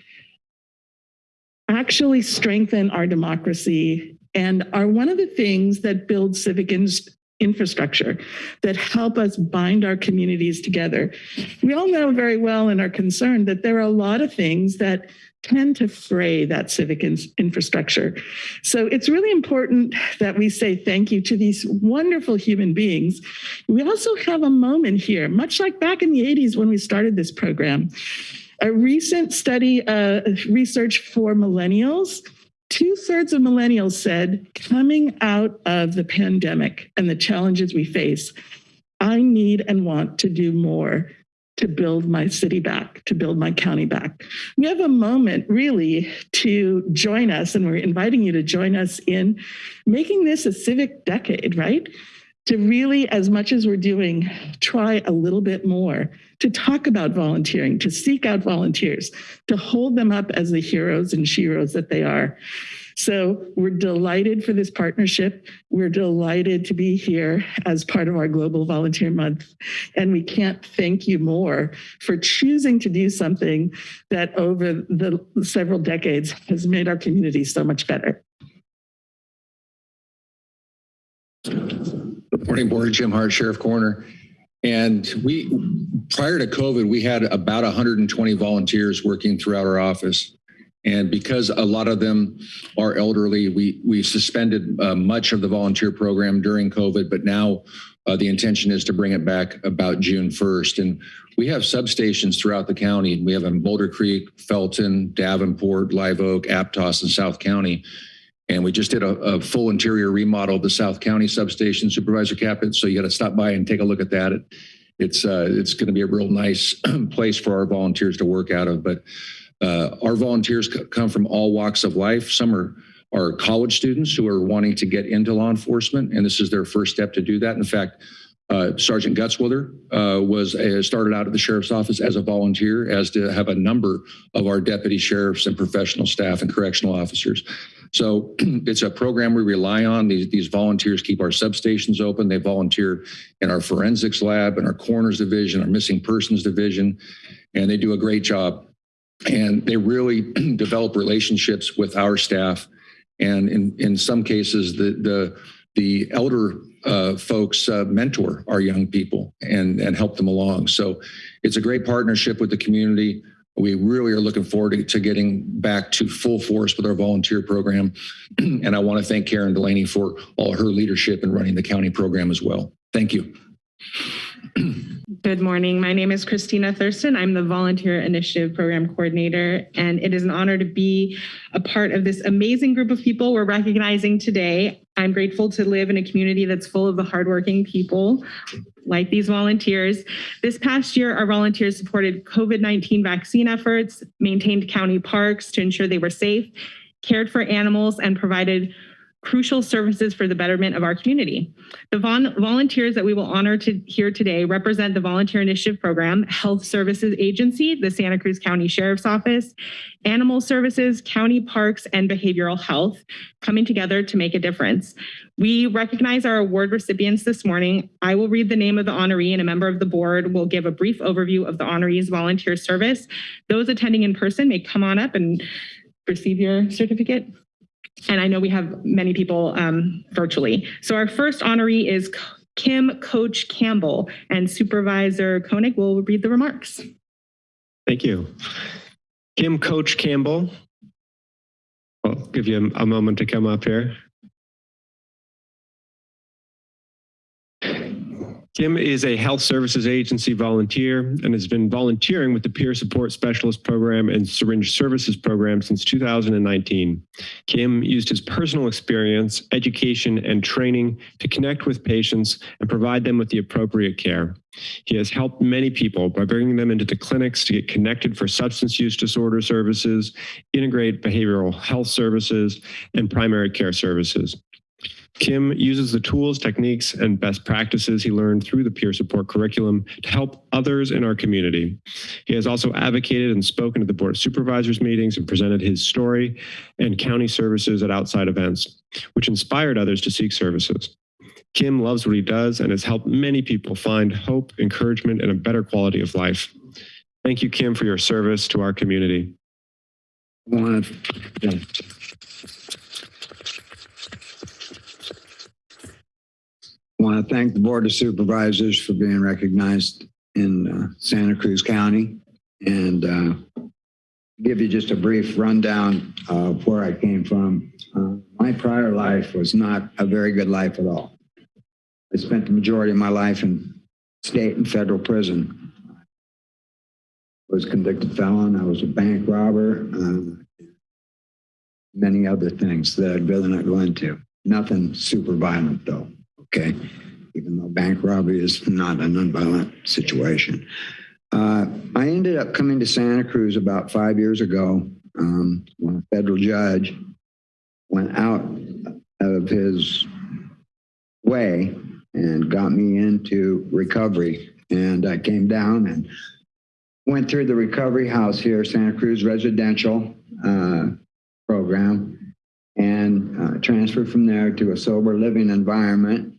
actually strengthen our democracy and are one of the things that build civic in infrastructure that help us bind our communities together. We all know very well and are concerned that there are a lot of things that tend to fray that civic in infrastructure. So it's really important that we say thank you to these wonderful human beings. We also have a moment here, much like back in the 80s when we started this program, a recent study, uh, research for millennials, two thirds of millennials said coming out of the pandemic and the challenges we face, I need and want to do more to build my city back, to build my county back. We have a moment really to join us, and we're inviting you to join us in making this a civic decade, right? To really, as much as we're doing, try a little bit more to talk about volunteering, to seek out volunteers, to hold them up as the heroes and sheroes that they are. So we're delighted for this partnership. We're delighted to be here as part of our Global Volunteer Month. And we can't thank you more for choosing to do something that over the several decades has made our community so much better. Good Morning Board, Jim Hart, Sheriff Coroner. And we, prior to COVID, we had about 120 volunteers working throughout our office. And because a lot of them are elderly, we, we suspended uh, much of the volunteer program during COVID, but now uh, the intention is to bring it back about June 1st. And we have substations throughout the county. We have in Boulder Creek, Felton, Davenport, Live Oak, Aptos, and South County. And we just did a, a full interior remodel of the South County substation, Supervisor Caput. So you got to stop by and take a look at that. It, it's uh, it's going to be a real nice [CLEARS THROAT] place for our volunteers to work out of. But uh, our volunteers come from all walks of life. Some are are college students who are wanting to get into law enforcement, and this is their first step to do that. In fact, uh, Sergeant Gutzwiller uh, was uh, started out at the sheriff's office as a volunteer, as to have a number of our deputy sheriffs and professional staff and correctional officers. So [CLEARS THROAT] it's a program we rely on. These, these volunteers keep our substations open. They volunteer in our forensics lab, in our coroners division, our missing persons division, and they do a great job. And they really [CLEARS THROAT] develop relationships with our staff. And in, in some cases, the, the, the elder uh, folks uh, mentor our young people and, and help them along. So it's a great partnership with the community. We really are looking forward to, to getting back to full force with our volunteer program. [CLEARS THROAT] and I want to thank Karen Delaney for all her leadership in running the county program as well. Thank you. [CLEARS THROAT] Good morning. My name is Christina Thurston. I'm the Volunteer Initiative Program Coordinator, and it is an honor to be a part of this amazing group of people we're recognizing today. I'm grateful to live in a community that's full of the hardworking people like these volunteers. This past year, our volunteers supported COVID-19 vaccine efforts, maintained county parks to ensure they were safe, cared for animals, and provided crucial services for the betterment of our community. The volunteers that we will honor to here today represent the Volunteer Initiative Program, Health Services Agency, the Santa Cruz County Sheriff's Office, Animal Services, County Parks, and Behavioral Health, coming together to make a difference. We recognize our award recipients this morning. I will read the name of the honoree and a member of the board will give a brief overview of the honoree's volunteer service. Those attending in person may come on up and receive your certificate. And I know we have many people um, virtually. So our first honoree is Kim Coach Campbell and Supervisor Koenig will read the remarks. Thank you. Kim Coach Campbell. I'll give you a, a moment to come up here. Kim is a health services agency volunteer and has been volunteering with the peer support specialist program and syringe services program since 2019. Kim used his personal experience, education, and training to connect with patients and provide them with the appropriate care. He has helped many people by bringing them into the clinics to get connected for substance use disorder services, integrate behavioral health services, and primary care services. Kim uses the tools, techniques, and best practices he learned through the peer support curriculum to help others in our community. He has also advocated and spoken at the Board of Supervisors meetings and presented his story and county services at outside events, which inspired others to seek services. Kim loves what he does and has helped many people find hope, encouragement, and a better quality of life. Thank you, Kim, for your service to our community. Want to thank the Board of Supervisors for being recognized in uh, Santa Cruz County and uh, give you just a brief rundown of where I came from. Uh, my prior life was not a very good life at all. I spent the majority of my life in state and federal prison. I was convicted felon. I was a bank robber. Uh, many other things that I'd rather not go into. Nothing super violent though okay? Even though bank robbery is not a nonviolent situation. Uh, I ended up coming to Santa Cruz about five years ago um, when a federal judge went out of his way and got me into recovery. And I came down and went through the recovery house here, Santa Cruz Residential uh, Program. and uh, transferred from there to a sober living environment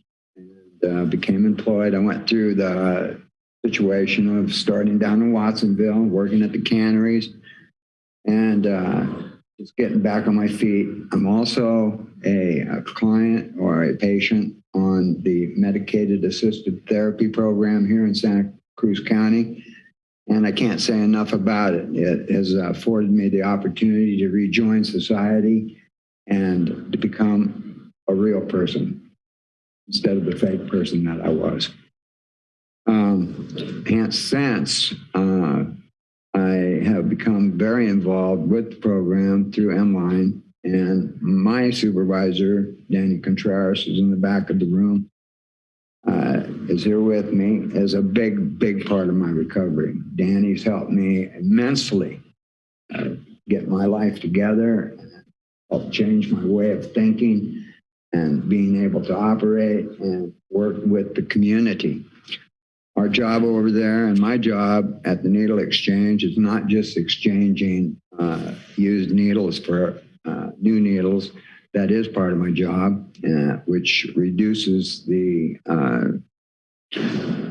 uh, became employed. I went through the situation of starting down in Watsonville, working at the canneries, and uh, just getting back on my feet. I'm also a, a client or a patient on the medicated assisted therapy program here in Santa Cruz County. And I can't say enough about it. It has afforded me the opportunity to rejoin society and to become a real person instead of the fake person that I was. Um, since uh, I have become very involved with the program through MLine, and my supervisor, Danny Contreras, is in the back of the room, uh, is here with me as a big, big part of my recovery. Danny's helped me immensely uh, get my life together, helped change my way of thinking and being able to operate and work with the community. Our job over there and my job at the Needle Exchange is not just exchanging uh, used needles for uh, new needles. That is part of my job, uh, which reduces the uh,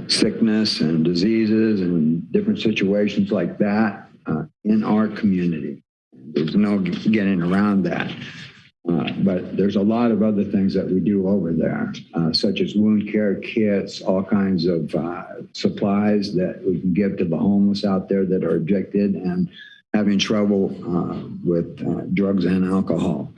sickness and diseases and different situations like that uh, in our community. There's no getting around that. Uh, but there's a lot of other things that we do over there, uh, such as wound care kits, all kinds of uh, supplies that we can give to the homeless out there that are addicted and having trouble uh, with uh, drugs and alcohol.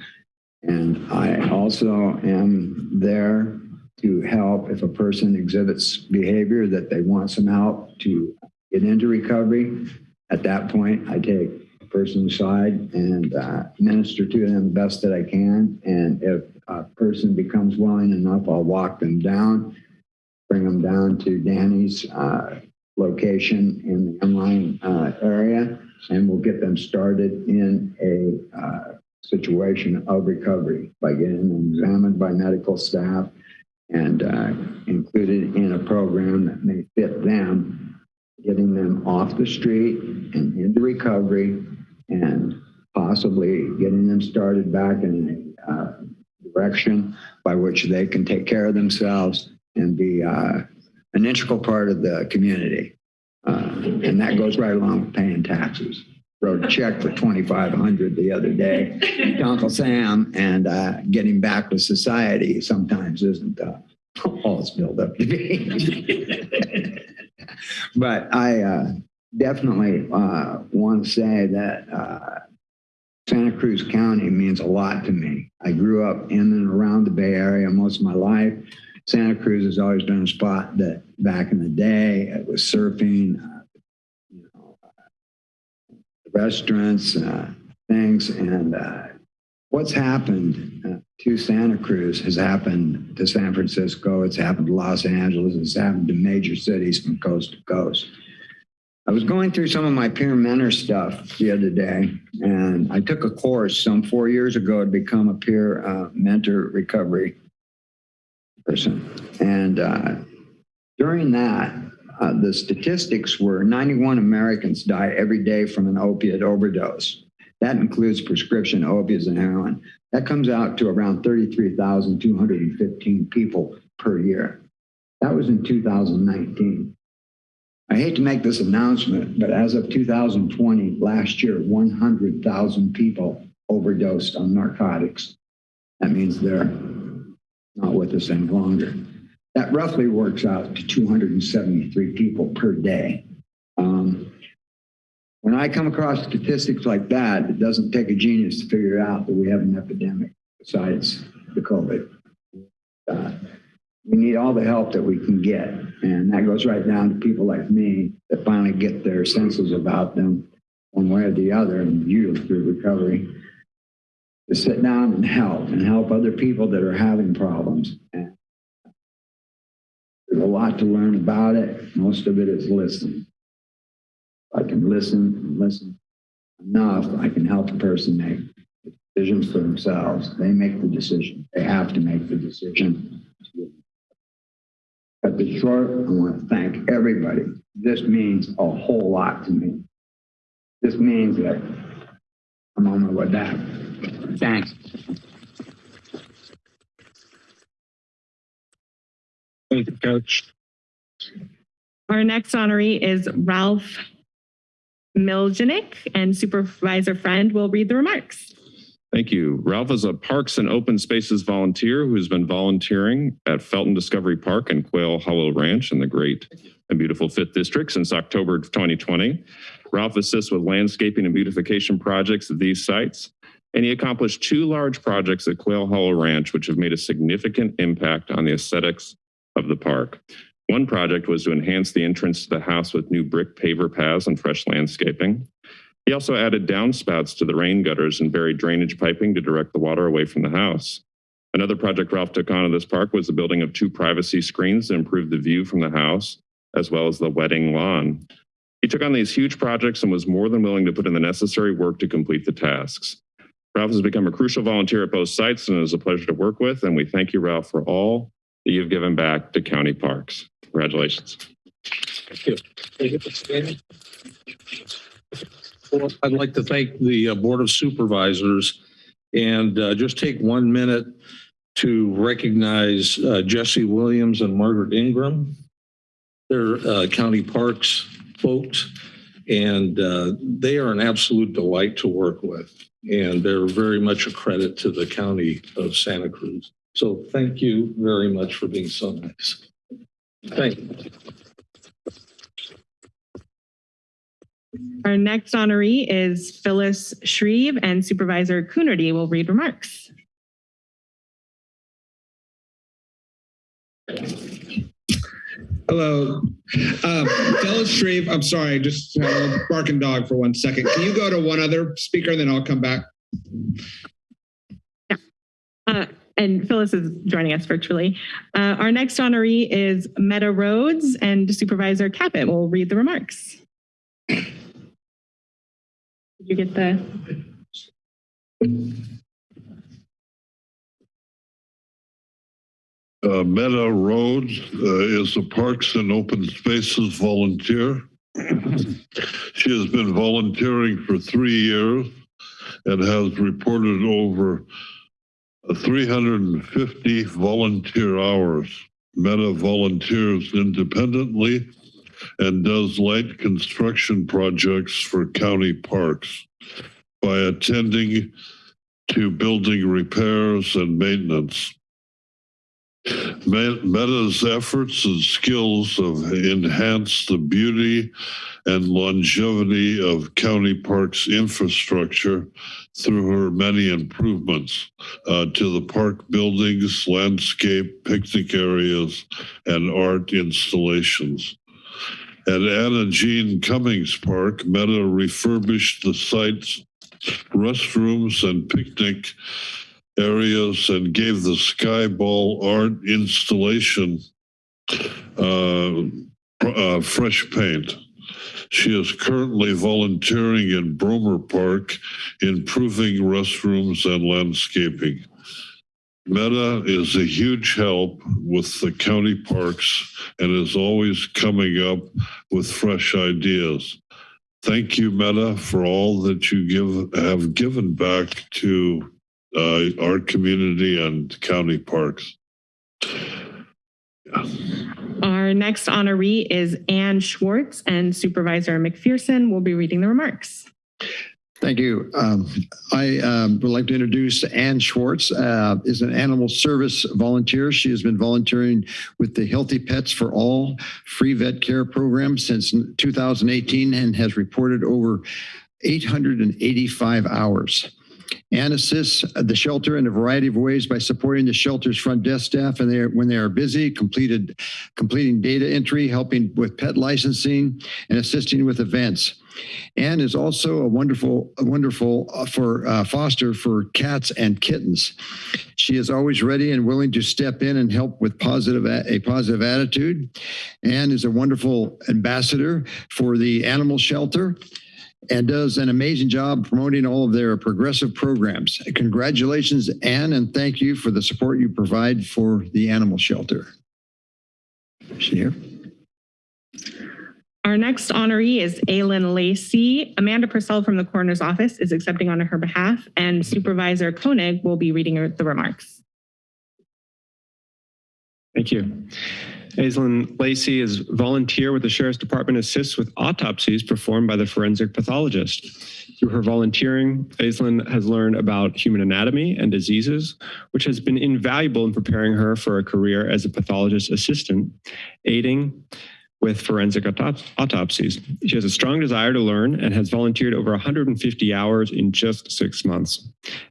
And I also am there to help if a person exhibits behavior that they want some help to get into recovery. At that point, I take person aside and uh, minister to them the best that I can. And if a person becomes willing enough, I'll walk them down, bring them down to Danny's uh, location in the MLine uh, area, and we'll get them started in a uh, situation of recovery by getting them examined by medical staff and uh, included in a program that may fit them, getting them off the street and into recovery and possibly getting them started back in a uh, direction by which they can take care of themselves and be uh, an integral part of the community. Uh, and that goes right along with paying taxes. Wrote a check for 2,500 the other day to Uncle Sam and uh, getting back with society sometimes isn't [LAUGHS] all it's built up to be. [LAUGHS] but I uh, definitely uh, want to say that uh, Santa Cruz County means a lot to me. I grew up in and around the Bay Area most of my life. Santa Cruz has always been a spot that back in the day, it was surfing, uh, you know, uh, restaurants, uh, things. And what's happened to Santa Cruz has happened to San Francisco. It's happened to Los Angeles. It's happened to major cities from coast to coast. I was going through some of my peer mentor stuff the other day, and I took a course some four years ago to become a peer uh, mentor recovery person. And uh, during that, uh, the statistics were 91 Americans die every day from an opiate overdose. That includes prescription opiates and heroin. That comes out to around 33,215 people per year. That was in 2019. I hate to make this announcement, but as of 2020, last year, 100,000 people overdosed on narcotics. That means they're not with us any longer. That roughly works out to 273 people per day. Um, when I come across statistics like that, it doesn't take a genius to figure out that we have an epidemic besides the COVID. Uh, we need all the help that we can get. And that goes right down to people like me that finally get their senses about them one way or the other, and usually through recovery, to sit down and help and help other people that are having problems. And there's a lot to learn about it. Most of it is listening can listen and listen enough, I can help the person make the decisions for themselves. They make the decision. They have to make the decision. At the short, I want to thank everybody. This means a whole lot to me. This means that I'm on my way back. Thanks. Thank you, Coach. Our next honoree is Ralph Miljanik, and Supervisor Friend will read the remarks. Thank you. Ralph is a Parks and Open Spaces volunteer who has been volunteering at Felton Discovery Park and Quail Hollow Ranch in the great and beautiful Fifth District since October of 2020. Ralph assists with landscaping and beautification projects at these sites, and he accomplished two large projects at Quail Hollow Ranch, which have made a significant impact on the aesthetics of the park. One project was to enhance the entrance to the house with new brick paver paths and fresh landscaping. He also added downspouts to the rain gutters and buried drainage piping to direct the water away from the house. Another project Ralph took on in this park was the building of two privacy screens to improve the view from the house, as well as the wedding lawn. He took on these huge projects and was more than willing to put in the necessary work to complete the tasks. Ralph has become a crucial volunteer at both sites and it is a pleasure to work with. And we thank you, Ralph, for all that you've given back to county parks. Congratulations. Thank you. Thank you. Well, I'd like to thank the uh, Board of Supervisors and uh, just take one minute to recognize uh, Jesse Williams and Margaret Ingram. They're uh, county parks folks, and uh, they are an absolute delight to work with. And they're very much a credit to the county of Santa Cruz. So thank you very much for being so nice. Thank you. Our next honoree is Phyllis Shreve, and Supervisor Coonerty will read remarks. Hello. Um, Phyllis Shreve, I'm sorry, just had a barking dog for one second. Can you go to one other speaker and then I'll come back? Uh, and Phyllis is joining us virtually. Uh, our next honoree is Meta Rhodes, and Supervisor Caput will read the remarks. Did you get the? Uh, Meta Rhodes uh, is a Parks and Open Spaces volunteer. she has been volunteering for three years and has reported over 350 volunteer hours. Meta volunteers independently and does light construction projects for county parks by attending to building repairs and maintenance. Meta's efforts and skills have enhanced the beauty and longevity of county parks infrastructure through her many improvements uh, to the park buildings, landscape, picnic areas, and art installations. At Anna Jean Cummings Park, Meta refurbished the site's restrooms and picnic areas and gave the Skyball art installation uh, uh, fresh paint. She is currently volunteering in Brommer Park, improving restrooms and landscaping. Meta is a huge help with the county parks and is always coming up with fresh ideas. Thank you, Meta, for all that you give have given back to uh, our community and county parks. Our next honoree is Ann Schwartz, and Supervisor McPherson will be reading the remarks. Thank you. Um, I um, would like to introduce Ann Schwartz, uh, is an animal service volunteer. She has been volunteering with the Healthy Pets for All free vet care program since 2018 and has reported over 885 hours. Ann assists the shelter in a variety of ways by supporting the shelter's front desk staff and they are, when they are busy, completed completing data entry, helping with pet licensing, and assisting with events. Ann is also a wonderful, a wonderful uh, for uh, foster for cats and kittens. She is always ready and willing to step in and help with positive a positive attitude. Ann is a wonderful ambassador for the animal shelter and does an amazing job promoting all of their progressive programs. Congratulations, Ann, and thank you for the support you provide for the animal shelter. Is she here? Our next honoree is Aylin Lacey. Amanda Purcell from the coroner's office is accepting on her behalf, and Supervisor Koenig will be reading the remarks. Thank you. Aislinn Lacey is volunteer with the Sheriff's Department assists with autopsies performed by the forensic pathologist. Through her volunteering, Aislinn has learned about human anatomy and diseases, which has been invaluable in preparing her for a career as a pathologist assistant, aiding with forensic autop- autopsies. She has a strong desire to learn and has volunteered over 150 hours in just six months.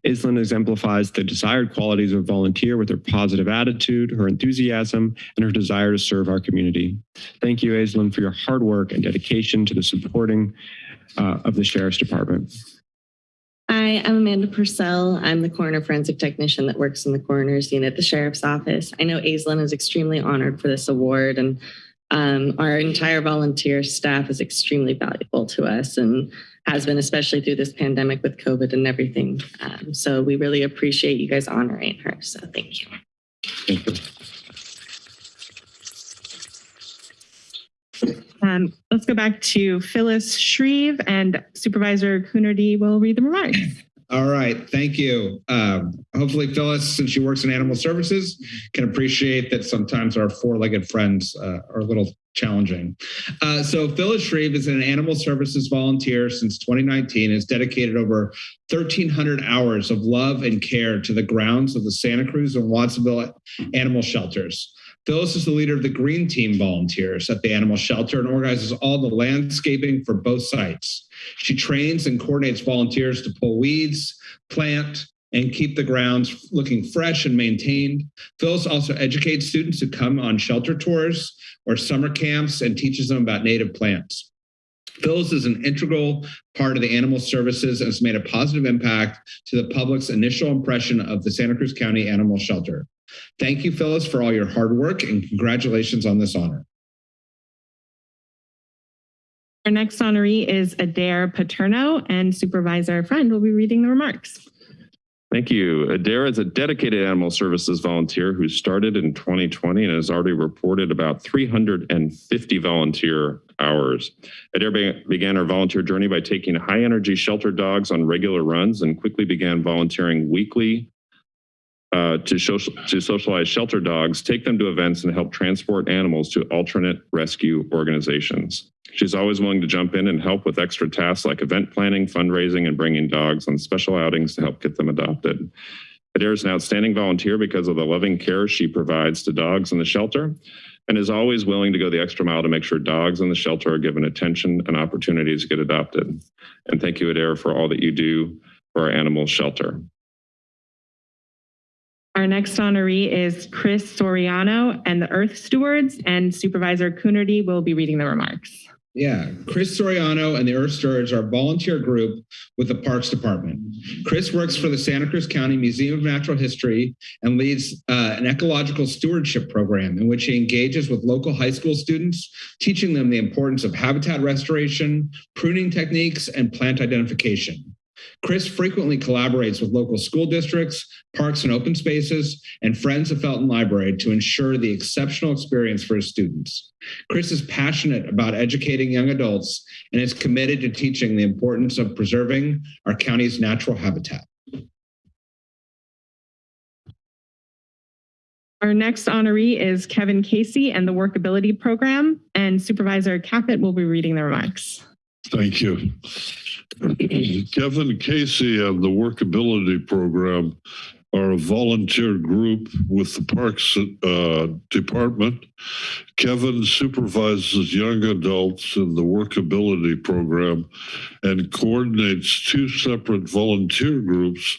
Aislinn exemplifies the desired qualities of a volunteer with her positive attitude, her enthusiasm, and her desire to serve our community. Thank you, Aislinn, for your hard work and dedication to the supporting uh, of the Sheriff's Department. Hi, I'm Amanda Purcell. I'm the coroner forensic technician that works in the coroner's unit at the sheriff's office. I know Aislinn is extremely honored for this award and um, our entire volunteer staff is extremely valuable to us and has been, especially through this pandemic with COVID and everything. Um, so we really appreciate you guys honoring her. So thank you. Thank you. Um, let's go back to Phyllis Shreve and Supervisor Coonerty will read the remarks. All right, thank you. Um, hopefully Phyllis, since she works in animal services, can appreciate that sometimes our four-legged friends uh, are a little challenging. Uh, so Phyllis Shreve is an animal services volunteer since 2019 has dedicated over 1,300 hours of love and care to the grounds of the Santa Cruz and Watsonville animal shelters. Phyllis is the leader of the Green Team volunteers at the animal shelter and organizes all the landscaping for both sites. She trains and coordinates volunteers to pull weeds, plant, and keep the grounds looking fresh and maintained. Phyllis also educates students who come on shelter tours or summer camps and teaches them about native plants. Phyllis is an integral part of the animal services and has made a positive impact to the public's initial impression of the Santa Cruz County Animal Shelter. Thank you, Phyllis, for all your hard work and congratulations on this honor. Our next honoree is Adair Paterno and Supervisor Friend will be reading the remarks. Thank you. Adair is a dedicated animal services volunteer who started in 2020 and has already reported about 350 volunteer hours. Adair be- began her volunteer journey by taking high energy shelter dogs on regular runs and quickly began volunteering weekly uh, to, to socialize shelter dogs, take them to events, and help transport animals to alternate rescue organizations. She's always willing to jump in and help with extra tasks like event planning, fundraising, and bringing dogs on special outings to help get them adopted. Adair is an outstanding volunteer because of the loving care she provides to dogs in the shelter and is always willing to go the extra mile to make sure dogs in the shelter are given attention and opportunities to get adopted. And thank you, Adair, for all that you do for our animal shelter. Our next honoree is Chris Soriano and the Earth Stewards and Supervisor Coonerty will be reading the remarks. Yeah, Chris Soriano and the Earth Stewards are a volunteer group with the Parks Department. Chris works for the Santa Cruz County Museum of Natural History and leads uh, an ecological stewardship program in which he engages with local high school students, teaching them the importance of habitat restoration, pruning techniques, and plant identification. Chris frequently collaborates with local school districts, parks and open spaces, and Friends of Felton Library to ensure the exceptional experience for his students. Chris is passionate about educating young adults and is committed to teaching the importance of preserving our county's natural habitat. Our next honoree is Kevin Casey and the Workability Program and Supervisor Caput will be reading the remarks. Thank you. [CLEARS THROAT] Kevin Casey and the Workability Program are a volunteer group with the Parks uh, Department. Kevin supervises young adults in the Workability Program and coordinates two separate volunteer groups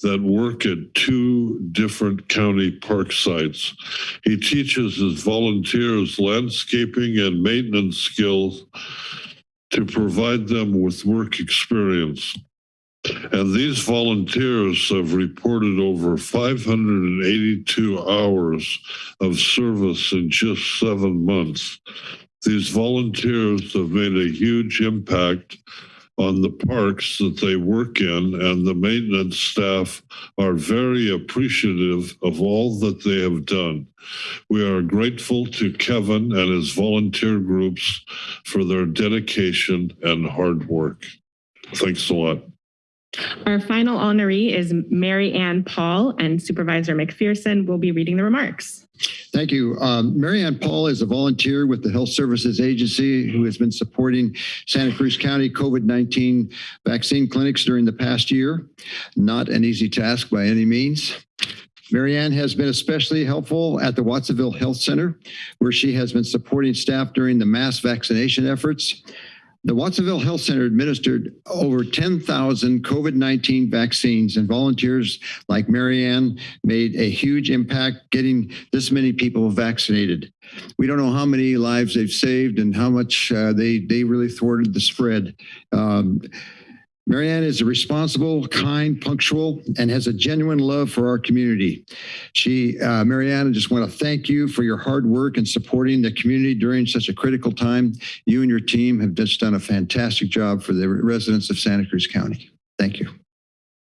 that work at two different county park sites. He teaches his volunteers landscaping and maintenance skills to provide them with work experience. And these volunteers have reported over 582 hours of service in just seven months. These volunteers have made a huge impact on the parks that they work in, and the maintenance staff are very appreciative of all that they have done. We are grateful to Kevin and his volunteer groups for their dedication and hard work. Thanks a lot. Our final honoree is Mary Ann Paul, and Supervisor McPherson will be reading the remarks. Thank you. Um, Paul is a volunteer with the Health Services Agency who has been supporting Santa Cruz County COVID-19 vaccine clinics during the past year. Not an easy task by any means. Marianne has been especially helpful at the Watsonville Health Center, where she has been supporting staff during the mass vaccination efforts. The Watsonville Health Center administered over 10,000 COVID-19 vaccines and volunteers like Marianne made a huge impact getting this many people vaccinated. We don't know how many lives they've saved and how much uh, they, they really thwarted the spread. Um, Marianne is responsible, kind, punctual, and has a genuine love for our community. She, uh, Marianne, I just want to thank you for your hard work and supporting the community during such a critical time. You and your team have just done a fantastic job for the residents of Santa Cruz County. Thank you.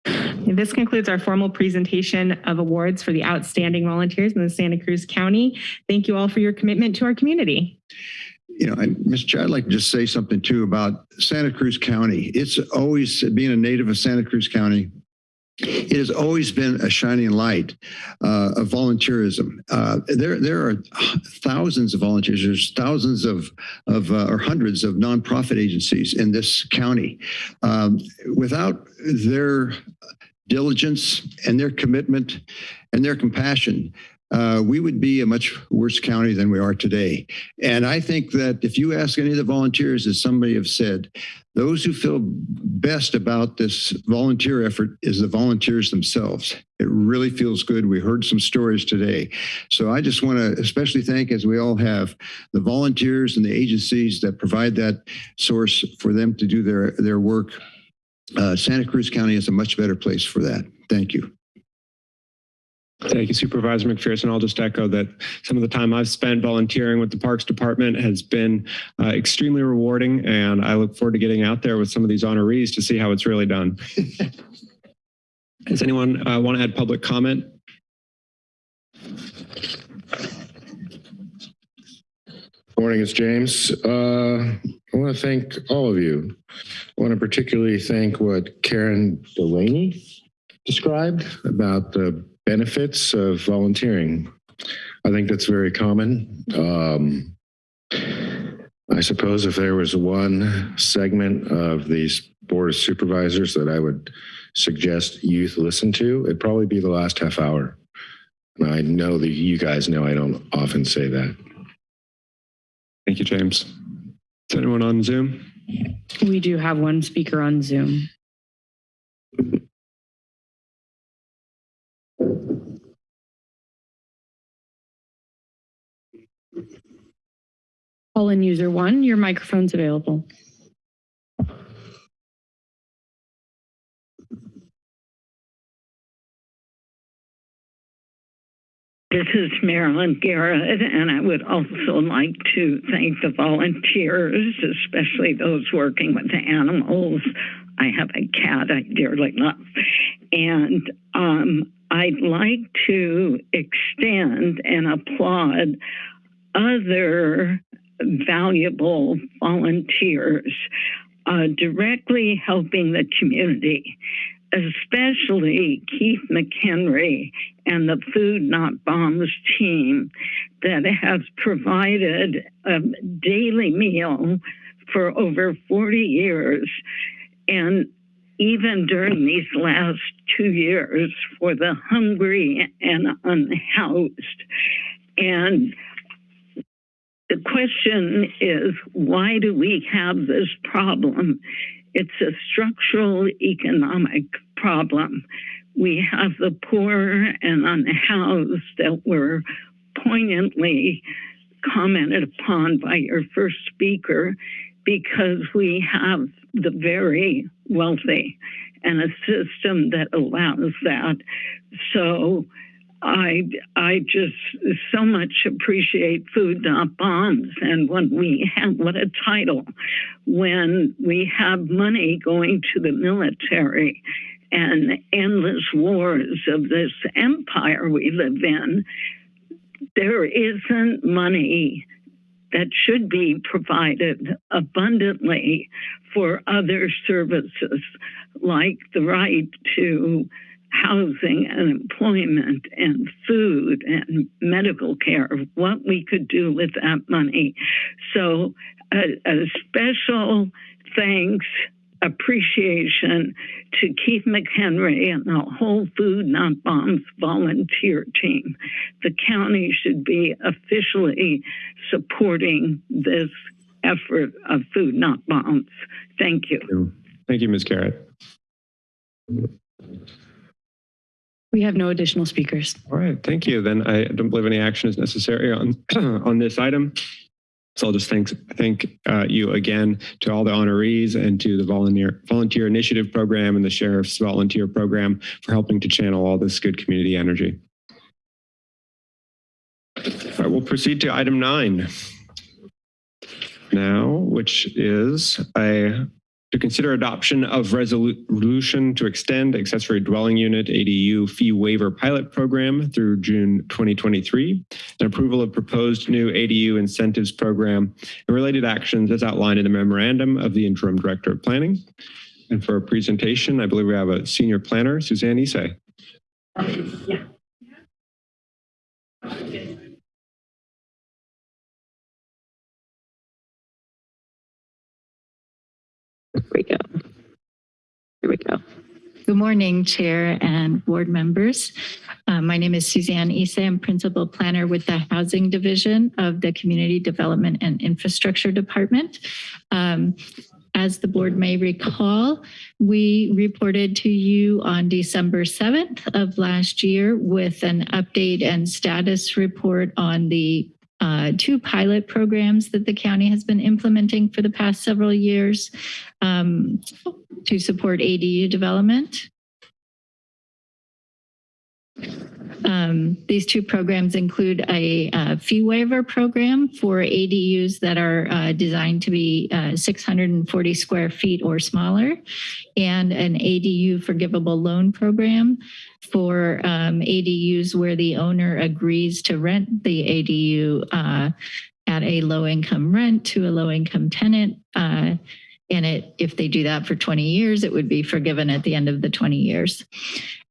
This concludes our formal presentation of awards for the outstanding volunteers in the Santa Cruz County. Thank you all for your commitment to our community. You know, and Mr. Chair, I'd like to just say something too about Santa Cruz County. It's always, being a native of Santa Cruz County, it has always been a shining light uh, of volunteerism. Uh, there, there are thousands of volunteers. There's thousands of, of uh, or hundreds of nonprofit agencies in this county. Um, without their diligence and their commitment and their compassion, uh, we would be a much worse county than we are today. And I think that if you ask any of the volunteers, as somebody have said, those who feel best about this volunteer effort is the volunteers themselves. It really feels good. We heard some stories today. So I just want to especially thank, as we all have, the volunteers and the agencies that provide that source for them to do their, their work. Uh, Santa Cruz County is a much better place for that. Thank you. Thank you, Supervisor McPherson. I'll just echo that some of the time I've spent volunteering with the Parks Department has been uh, extremely rewarding, and I look forward to getting out there with some of these honorees to see how it's really done. Does anyone uh, want to add public comment? Morning, it's James. Uh, I want to thank all of you. I want to particularly thank what Karen Delaney described about the benefits of volunteering. I think that's very common. Um, I suppose if there was one segment of these board of supervisors that I would suggest youth listen to, it'd probably be the last half hour. And I know that you guys know I don't often say that. Thank you, James. Is anyone on Zoom? We do have one speaker on Zoom. Call in user one, your microphone's available. This is Marilyn Garrett, and I would also like to thank the volunteers, especially those working with the animals. I have a cat I dearly love. And um, I'd like to extend and applaud other valuable volunteers uh, directly helping the community, especially Keith McHenry and the Food Not Bombs team that has provided a daily meal for over 40 years. And even during these last two years for the hungry and unhoused. And the question is why do we have this problem? It's a structural economic problem. We have the poor and unhoused that were poignantly commented upon by your first speaker because we have the very wealthy and a system that allows that. So I I just so much appreciate Food Not Bombs, and when we have what a title, when we have money going to the military and endless wars of this empire we live in, there isn't money that should be provided abundantly for other services like the right to housing and employment and food and medical care, what we could do with that money. So, a, a special thanks, appreciation to Keith McHenry and the whole Food Not Bombs volunteer team. The county should be officially supporting this effort of Food Not Bombs. Thank you. Thank you, Ms. Garrett. We have no additional speakers. All right, thank you. Then I don't believe any action is necessary on, [CLEARS THROAT] on this item. So I'll just thank, thank uh, you again to all the honorees and to the volunteer, volunteer initiative program and the sheriff's volunteer program for helping to channel all this good community energy. All right, we'll proceed to item nine now, which is a to consider adoption of resolution to extend accessory dwelling unit ADU fee waiver pilot program through June 2023, and approval of proposed new ADU incentives program and related actions as outlined in the memorandum of the interim director of planning. And for a presentation, I believe we have a senior planner, Suzanne Isay. Yeah. We go. Here we go. Good morning, Chair and board members. Uh, my name is Suzanne Issa. I'm Principal Planner with the Housing Division of the Community Development and Infrastructure Department. Um, as the board may recall, we reported to you on December 7th of last year with an update and status report on the uh, two pilot programs that the county has been implementing for the past several years um, to support ADU development. Um, these two programs include a, uh fee waiver program for ADUs that are uh, designed to be uh, 640 square feet or smaller, and an ADU forgivable loan program for um, ADUs where the owner agrees to rent the ADU uh, at a low income rent to a low income tenant. Uh, and it, if they do that for 20 years, it would be forgiven at the end of the 20 years.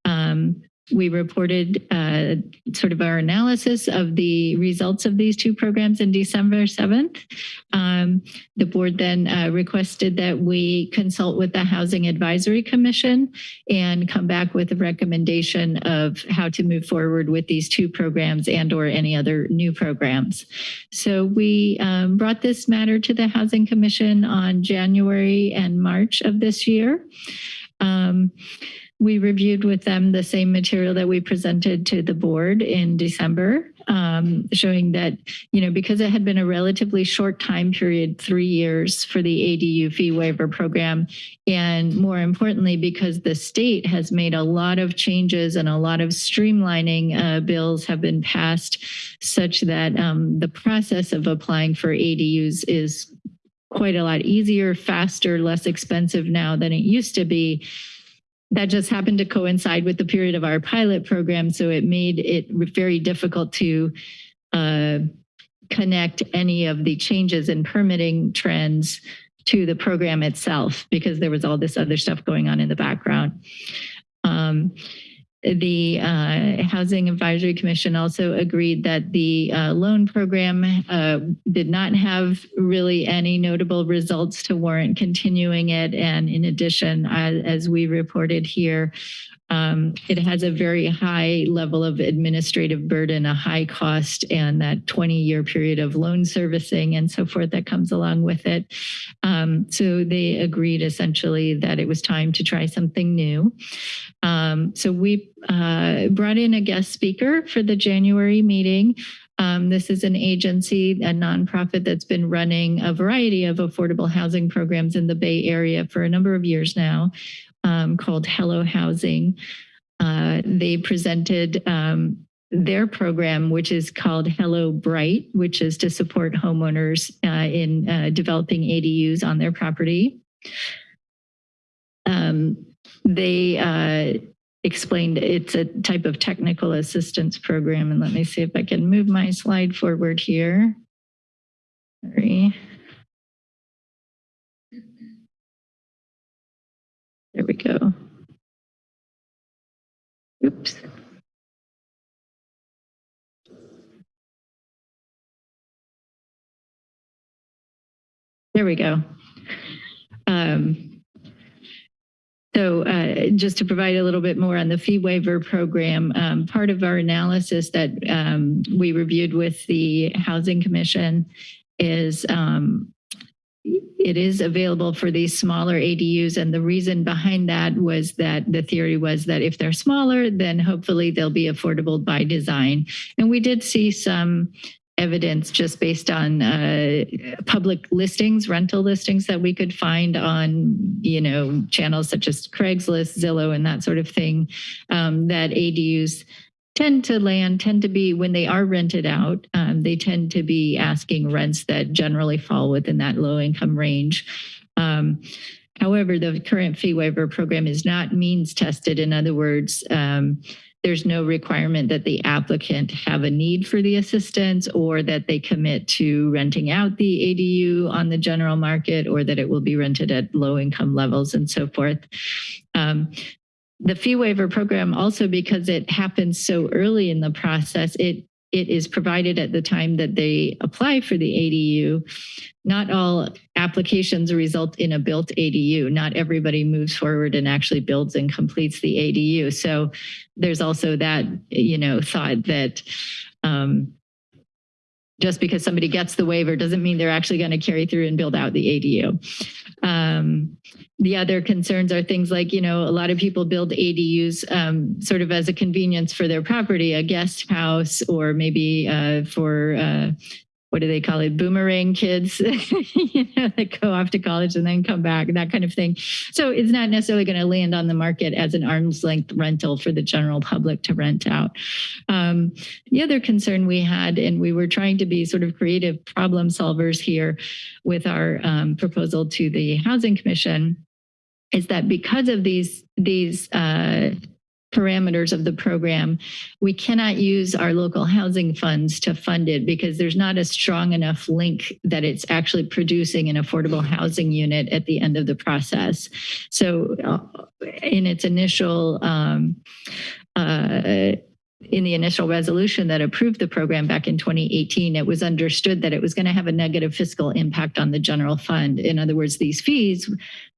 Um, we reported uh, sort of our analysis of the results of these two programs in December 7th. Um, the board then uh, requested that we consult with the Housing Advisory Commission and come back with a recommendation of how to move forward with these two programs and or any other new programs. So we um, brought this matter to the Housing Commission on January and March of this year. Um, we reviewed with them the same material that we presented to the board in December, um, showing that, you know, because it had been a relatively short time period, three years for the ADU fee waiver program, and more importantly, because the state has made a lot of changes and a lot of streamlining uh, bills have been passed such that um, the process of applying for ADUs is quite a lot easier, faster, less expensive now than it used to be that just happened to coincide with the period of our pilot program. So it made it very difficult to uh, connect any of the changes in permitting trends to the program itself because there was all this other stuff going on in the background. Um, the uh, Housing Advisory Commission also agreed that the uh, loan program uh, did not have really any notable results to warrant continuing it. And in addition, as, as we reported here, um, it has a very high level of administrative burden, a high cost, and that 20 year period of loan servicing and so forth that comes along with it. Um, so they agreed essentially that it was time to try something new. Um, so we uh, brought in a guest speaker for the January meeting. Um, this is an agency, a nonprofit that's been running a variety of affordable housing programs in the Bay Area for a number of years now um, called Hello Housing. Uh, they presented um, their program, which is called Hello Bright, which is to support homeowners uh, in uh, developing ADUs on their property. Um, they uh, explained it's a type of technical assistance program. And let me see if I can move my slide forward here. Sorry. There we go. Oops. There we go. Um, so uh, just to provide a little bit more on the fee waiver program, um, part of our analysis that um, we reviewed with the Housing Commission is um, it is available for these smaller ADUs. And the reason behind that was that the theory was that if they're smaller, then hopefully they'll be affordable by design. And we did see some evidence just based on uh, public listings, rental listings that we could find on, you know, channels such as Craigslist, Zillow, and that sort of thing, um, that ADUs tend to land, tend to be, when they are rented out, um, they tend to be asking rents that generally fall within that low income range. Um, however, the current fee waiver program is not means tested. In other words, um, there's no requirement that the applicant have a need for the assistance or that they commit to renting out the ADU on the general market or that it will be rented at low income levels and so forth. Um, the fee waiver program also because it happens so early in the process, it it is provided at the time that they apply for the ADU. Not all applications result in a built ADU. Not everybody moves forward and actually builds and completes the ADU. So there's also that, you know, thought that um, just because somebody gets the waiver doesn't mean they're actually going to carry through and build out the ADU. Um, the other concerns are things like, you know, a lot of people build ADUs um, sort of as a convenience for their property, a guest house, or maybe uh, for uh, what do they call it? Boomerang kids, [LAUGHS] you know, that go off to college and then come back, that kind of thing. So it's not necessarily going to land on the market as an arm's length rental for the general public to rent out. Um, the other concern we had, and we were trying to be sort of creative problem solvers here with our um, proposal to the Housing Commission, is that because of these these uh, parameters of the program, we cannot use our local housing funds to fund it because there's not a strong enough link that it's actually producing an affordable housing unit at the end of the process. So uh, in its initial um, uh, in the initial resolution that approved the program back in 2018, it was understood that it was going to have a negative fiscal impact on the general fund. In other words, these fees,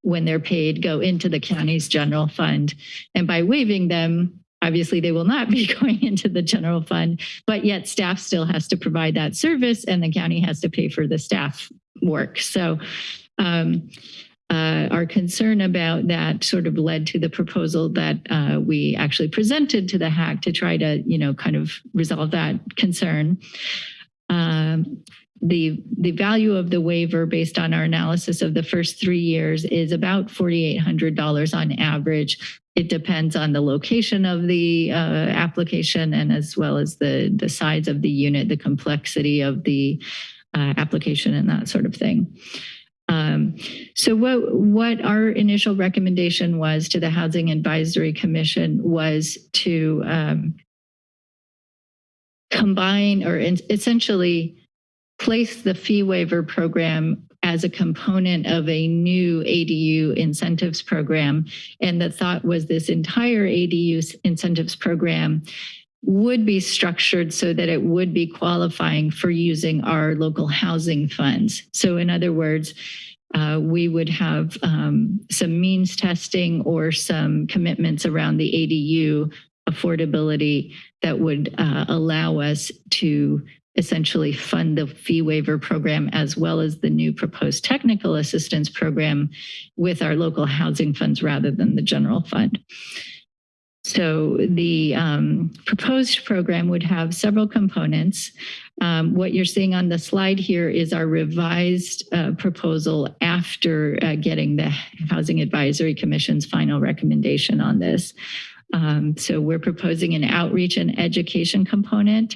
when they're paid, go into the county's general fund. And by waiving them, obviously they will not [LAUGHS] be going into the general fund, but yet staff still has to provide that service and the county has to pay for the staff work. So um, uh, our concern about that sort of led to the proposal that uh, we actually presented to the hack to try to, you know, kind of resolve that concern. Um, the, the value of the waiver based on our analysis of the first three years is about $4,800 on average. It depends on the location of the uh, application and as well as the, the size of the unit, the complexity of the uh, application and that sort of thing. Um, so what, what our initial recommendation was to the Housing Advisory Commission was to um, combine or in, essentially place the fee waiver program as a component of a new ADU incentives program. And the thought was this entire ADU incentives program would be structured so that it would be qualifying for using our local housing funds. So in other words, uh, we would have um, some means testing or some commitments around the ADU affordability that would uh, allow us to essentially fund the fee waiver program as well as the new proposed technical assistance program with our local housing funds rather than the general fund. So the um, proposed program would have several components. Um, what you're seeing on the slide here is our revised uh, proposal after uh, getting the Housing Advisory Commission's final recommendation on this. Um, so we're proposing an outreach and education component.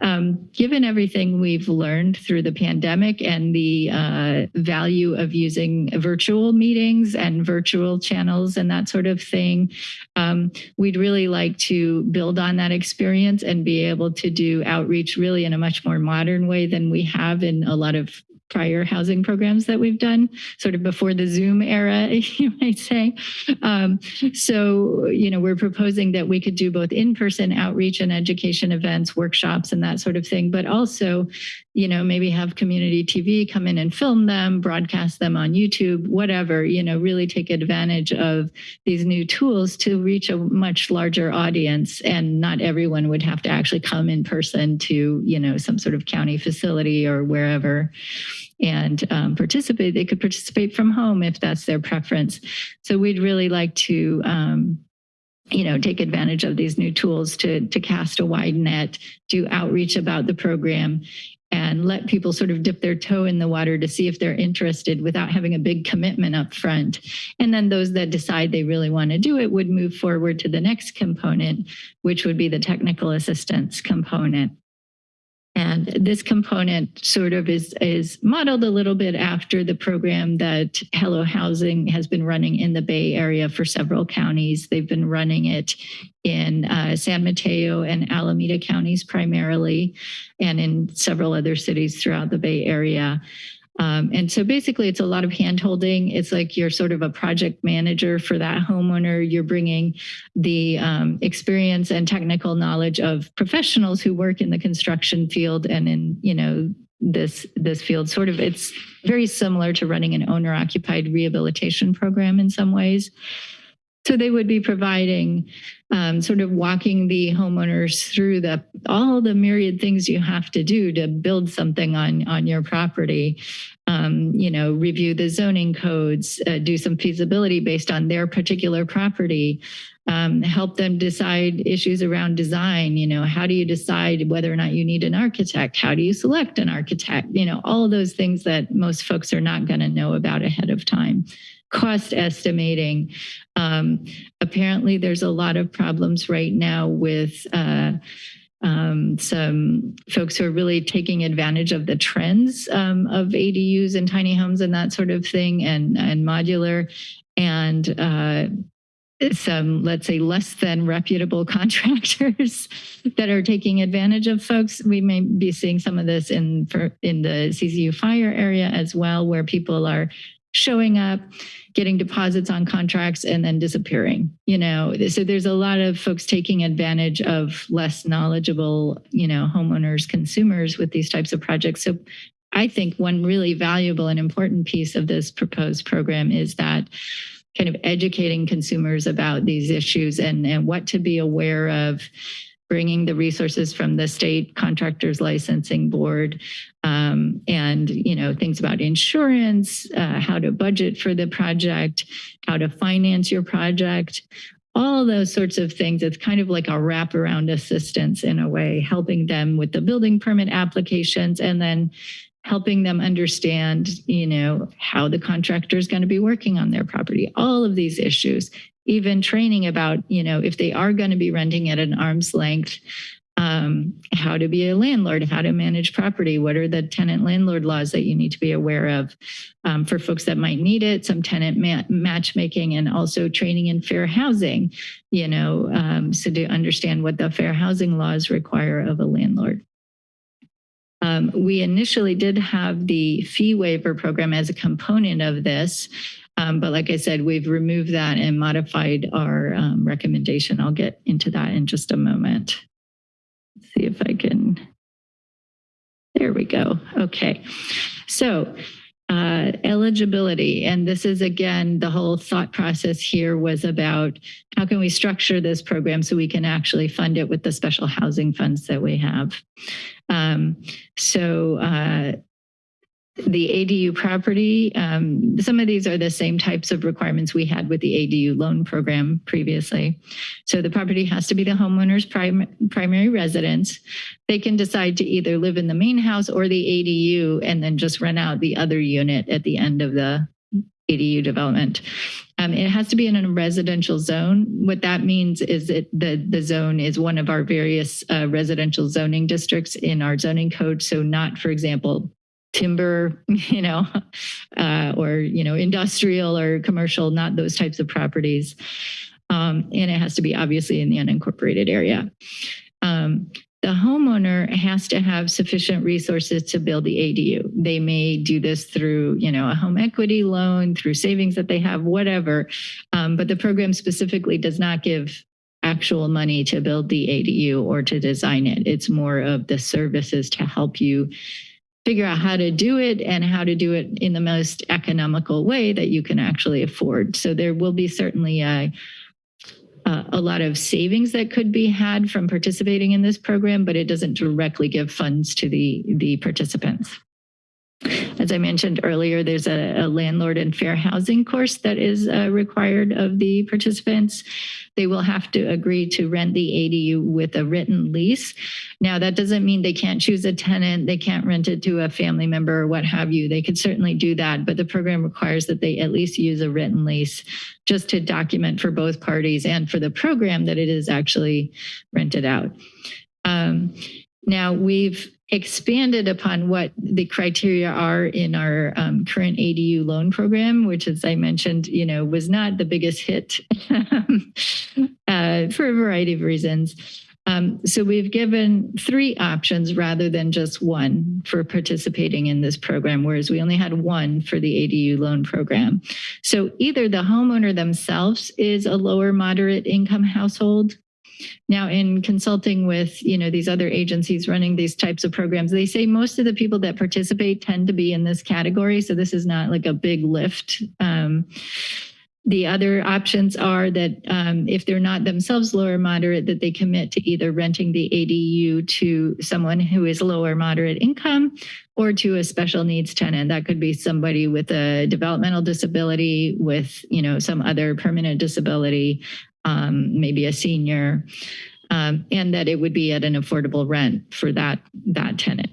Um, given everything we've learned through the pandemic and the uh, value of using virtual meetings and virtual channels and that sort of thing, um, we'd really like to build on that experience and be able to do outreach really in a much more modern way than we have in a lot of prior housing programs that we've done, sort of before the Zoom era, [LAUGHS] you might say. Um, so, you know, we're proposing that we could do both in-person outreach and education events, workshops, and that sort of thing, but also, you know, maybe have community TV come in and film them, broadcast them on YouTube, whatever, you know, really take advantage of these new tools to reach a much larger audience. And not everyone would have to actually come in person to, you know, some sort of county facility or wherever and um, participate. They could participate from home if that's their preference. So we'd really like to, um, you know, take advantage of these new tools to, to cast a wide net, do outreach about the program, and let people sort of dip their toe in the water to see if they're interested without having a big commitment up front. And then those that decide they really want to do it would move forward to the next component, which would be the technical assistance component. And this component sort of is, is modeled a little bit after the program that Hello Housing has been running in the Bay Area for several counties. They've been running it in uh, San Mateo and Alameda counties primarily, and in several other cities throughout the Bay Area. Um, and so basically it's a lot of hand holding. It's like you're sort of a project manager for that homeowner. You're bringing the um, experience and technical knowledge of professionals who work in the construction field and in, you know, this this field sort of it's very similar to running an owner occupied rehabilitation program in some ways so they would be providing um, sort of walking the homeowners through the all the myriad things you have to do to build something on on your property. Um, you know, review the zoning codes, uh, do some feasibility based on their particular property, um, help them decide issues around design. You know, how do you decide whether or not you need an architect? How do you select an architect? You know, all of those things that most folks are not going to know about ahead of time cost estimating. Um, apparently, there's a lot of problems right now with uh, um, some folks who are really taking advantage of the trends um, of ADUs and tiny homes and that sort of thing, and and modular, and uh, some, let's say, less than reputable [LAUGHS] contractors that are taking advantage of folks. We may be seeing some of this in for, in the CZU fire area as well, where people are showing up, getting deposits on contracts and then disappearing, you know. So there's a lot of folks taking advantage of less knowledgeable, you know, homeowners, consumers with these types of projects. So I think one really valuable and important piece of this proposed program is that kind of educating consumers about these issues and, and what to be aware of bringing the resources from the state contractors licensing board um, and you know things about insurance uh, how to budget for the project how to finance your project. All those sorts of things. It's kind of like a wraparound assistance in a way helping them with the building permit applications and then helping them understand you know how the contractor is going to be working on their property. All of these issues even training about, you know, if they are going to be renting at an arm's length, um, how to be a landlord, how to manage property, what are the tenant landlord laws that you need to be aware of um, for folks that might need it, some tenant ma matchmaking and also training in fair housing, you know, um, so to understand what the fair housing laws require of a landlord. Um, we initially did have the fee waiver program as a component of this. Um, but like I said, we've removed that and modified our um, recommendation. I'll get into that in just a moment. Let's see if I can. There we go. Okay. So uh, eligibility. And this is again, the whole thought process here was about how can we structure this program so we can actually fund it with the special housing funds that we have. Um, so uh, the ADU property, um, some of these are the same types of requirements we had with the ADU loan program previously. So the property has to be the homeowner's prim primary residence. They can decide to either live in the main house or the ADU and then just rent out the other unit at the end of the ADU development. Um, it has to be in a residential zone. What that means is that the, the zone is one of our various uh, residential zoning districts in our zoning code. So not, for example, timber, [LAUGHS] you know, uh, or, you know, industrial or commercial, not those types of properties. Um, and it has to be obviously in the unincorporated area. Um, the homeowner has to have sufficient resources to build the ADU. They may do this through, you know, a home equity loan, through savings that they have, whatever. Um, but the program specifically does not give actual money to build the ADU or to design it. It's more of the services to help you figure out how to do it and how to do it in the most economical way that you can actually afford. So there will be certainly a, a, lot of savings that could be had from participating in this program, but it doesn't directly give funds to the, the participants. As I mentioned earlier, there's a, a landlord and fair housing course that is uh, required of the participants. They will have to agree to rent the ADU with a written lease. Now, that doesn't mean they can't choose a tenant, they can't rent it to a family member or what have you. They could certainly do that, but the program requires that they at least use a written lease just to document for both parties and for the program that it is actually rented out. Um, now, we've expanded upon what the criteria are in our um, current ADU loan program, which, as I mentioned, you know, was not the biggest hit [LAUGHS] uh, for a variety of reasons. Um, so we've given three options rather than just one for participating in this program, whereas we only had one for the ADU loan program. So either the homeowner themselves is a lower moderate income household, now, in consulting with, you know, these other agencies running these types of programs, they say most of the people that participate tend to be in this category. So this is not like a big lift. Um, the other options are that um, if they're not themselves lower moderate, that they commit to either renting the ADU to someone who is lower moderate income or to a special needs tenant. That could be somebody with a developmental disability, with you know some other permanent disability, um, maybe a senior, um, and that it would be at an affordable rent for that, that tenant.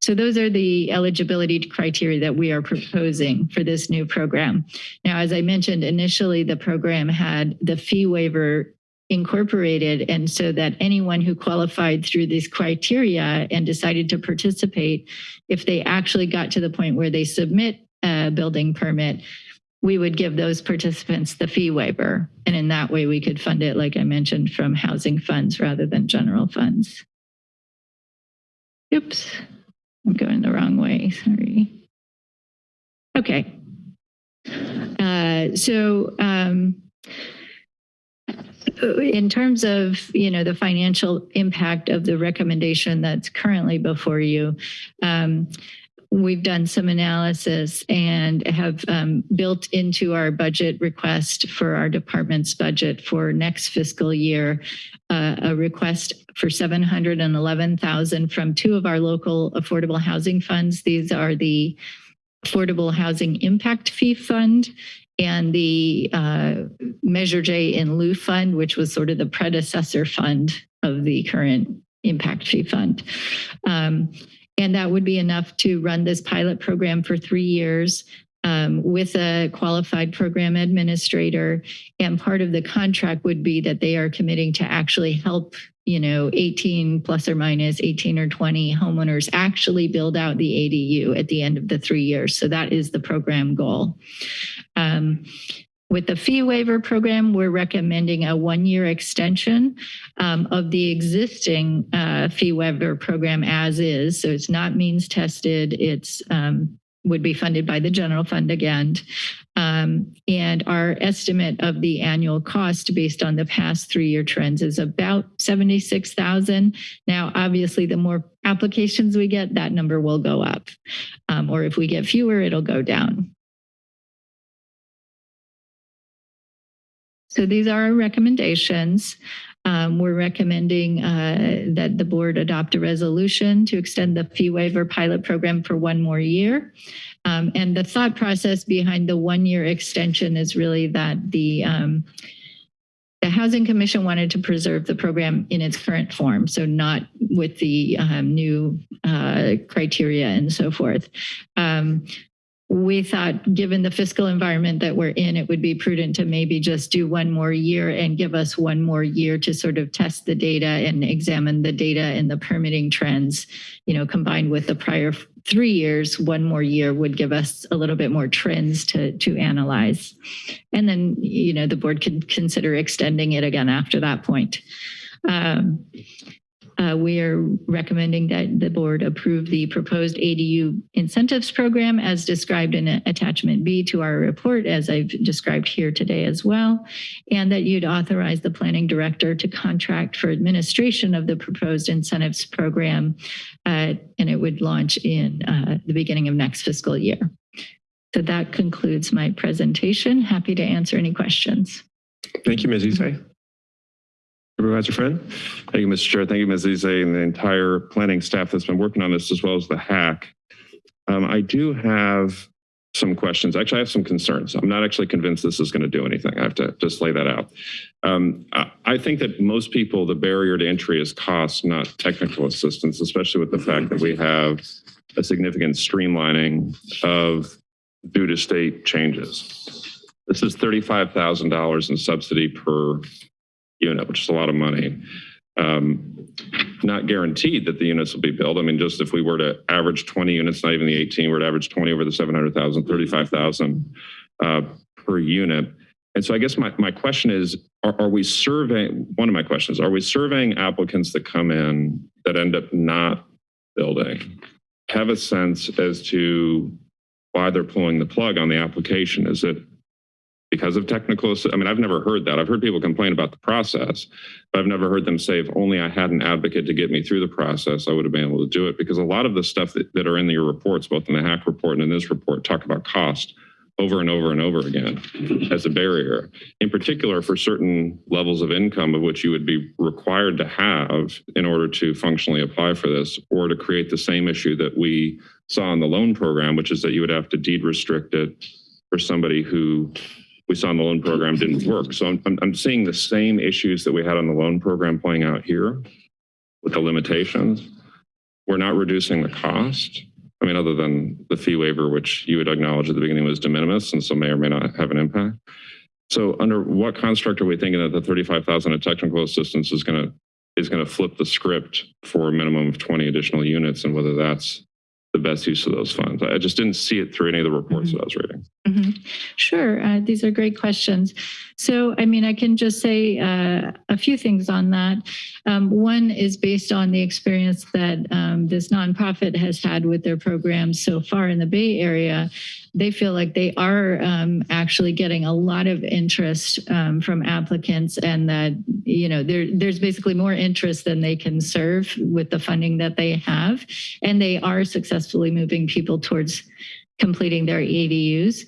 So those are the eligibility criteria that we are proposing for this new program. Now, as I mentioned, initially the program had the fee waiver incorporated and so that anyone who qualified through these criteria and decided to participate, if they actually got to the point where they submit a building permit, we would give those participants the fee waiver. And in that way, we could fund it, like I mentioned, from housing funds rather than general funds. Oops, I'm going the wrong way, sorry. Okay. Uh, so um, in terms of, you know, the financial impact of the recommendation that's currently before you, um, we've done some analysis and have um, built into our budget request for our department's budget for next fiscal year uh, a request for 711,000 from two of our local affordable housing funds. These are the Affordable Housing Impact Fee Fund and the uh, Measure J in lieu fund, which was sort of the predecessor fund of the current impact fee fund. Um, and that would be enough to run this pilot program for three years um, with a qualified program administrator. And part of the contract would be that they are committing to actually help, you know, 18 plus or minus 18 or 20 homeowners actually build out the ADU at the end of the three years. So that is the program goal. Um, with the fee waiver program, we're recommending a one-year extension um, of the existing uh, fee waiver program as is. So it's not means tested. It's um, would be funded by the general fund again. Um, and our estimate of the annual cost based on the past three-year trends is about 76,000. Now, obviously, the more applications we get, that number will go up. Um, or if we get fewer, it'll go down. So these are our recommendations. Um, we're recommending uh, that the board adopt a resolution to extend the fee waiver pilot program for one more year. Um, and the thought process behind the one year extension is really that the um, the Housing Commission wanted to preserve the program in its current form, so not with the um, new uh, criteria and so forth. We thought given the fiscal environment that we're in, it would be prudent to maybe just do one more year and give us one more year to sort of test the data and examine the data and the permitting trends, you know, combined with the prior three years, one more year would give us a little bit more trends to, to analyze. And then, you know, the board could consider extending it again after that point. Um, uh, we are recommending that the board approve the proposed ADU incentives program as described in attachment B to our report, as I've described here today as well, and that you'd authorize the planning director to contract for administration of the proposed incentives program, uh, and it would launch in uh, the beginning of next fiscal year. So that concludes my presentation. Happy to answer any questions. Thank you, Ms. Isay. Supervisor Friend? Thank you, Mr. Chair. Thank you, Ms. Izay, and the entire planning staff that's been working on this, as well as the hack. Um, I do have some questions. Actually, I have some concerns. I'm not actually convinced this is going to do anything. I have to just lay that out. Um, I, I think that most people, the barrier to entry is cost, not technical assistance, especially with the fact that we have a significant streamlining of due to state changes. This is $35,000 in subsidy per unit, which is a lot of money. Um, not guaranteed that the units will be built. I mean, just if we were to average 20 units, not even the 18, we're to average 20 over the 700,000, 35,000 uh, per unit. And so I guess my, my question is, are, are we surveying, one of my questions, are we surveying applicants that come in that end up not building? Have a sense as to why they're pulling the plug on the application? Is it because of technical, I mean, I've never heard that. I've heard people complain about the process, but I've never heard them say, if only I had an advocate to get me through the process, I would have been able to do it. Because a lot of the stuff that, that are in your reports, both in the hack report and in this report, talk about cost over and over and over again [LAUGHS] as a barrier, in particular for certain levels of income of which you would be required to have in order to functionally apply for this or to create the same issue that we saw in the loan program, which is that you would have to deed restrict it for somebody who we saw in the loan program didn't work. So I'm, I'm, I'm seeing the same issues that we had on the loan program playing out here with the limitations. We're not reducing the cost. I mean, other than the fee waiver, which you would acknowledge at the beginning was de minimis and so may or may not have an impact. So under what construct are we thinking that the 35,000 of technical assistance is going to is going to flip the script for a minimum of 20 additional units and whether that's the best use of those funds? I just didn't see it through any of the reports mm-hmm. that I was reading. Mhm. Sure, uh, these are great questions. So, I mean, I can just say uh, a few things on that. Um, one is based on the experience that um, this nonprofit has had with their programs so far in the Bay Area. They feel like they are um, actually getting a lot of interest um, from applicants, and that you know there, there's basically more interest than they can serve with the funding that they have, and they are successfully moving people towards completing their ADUs.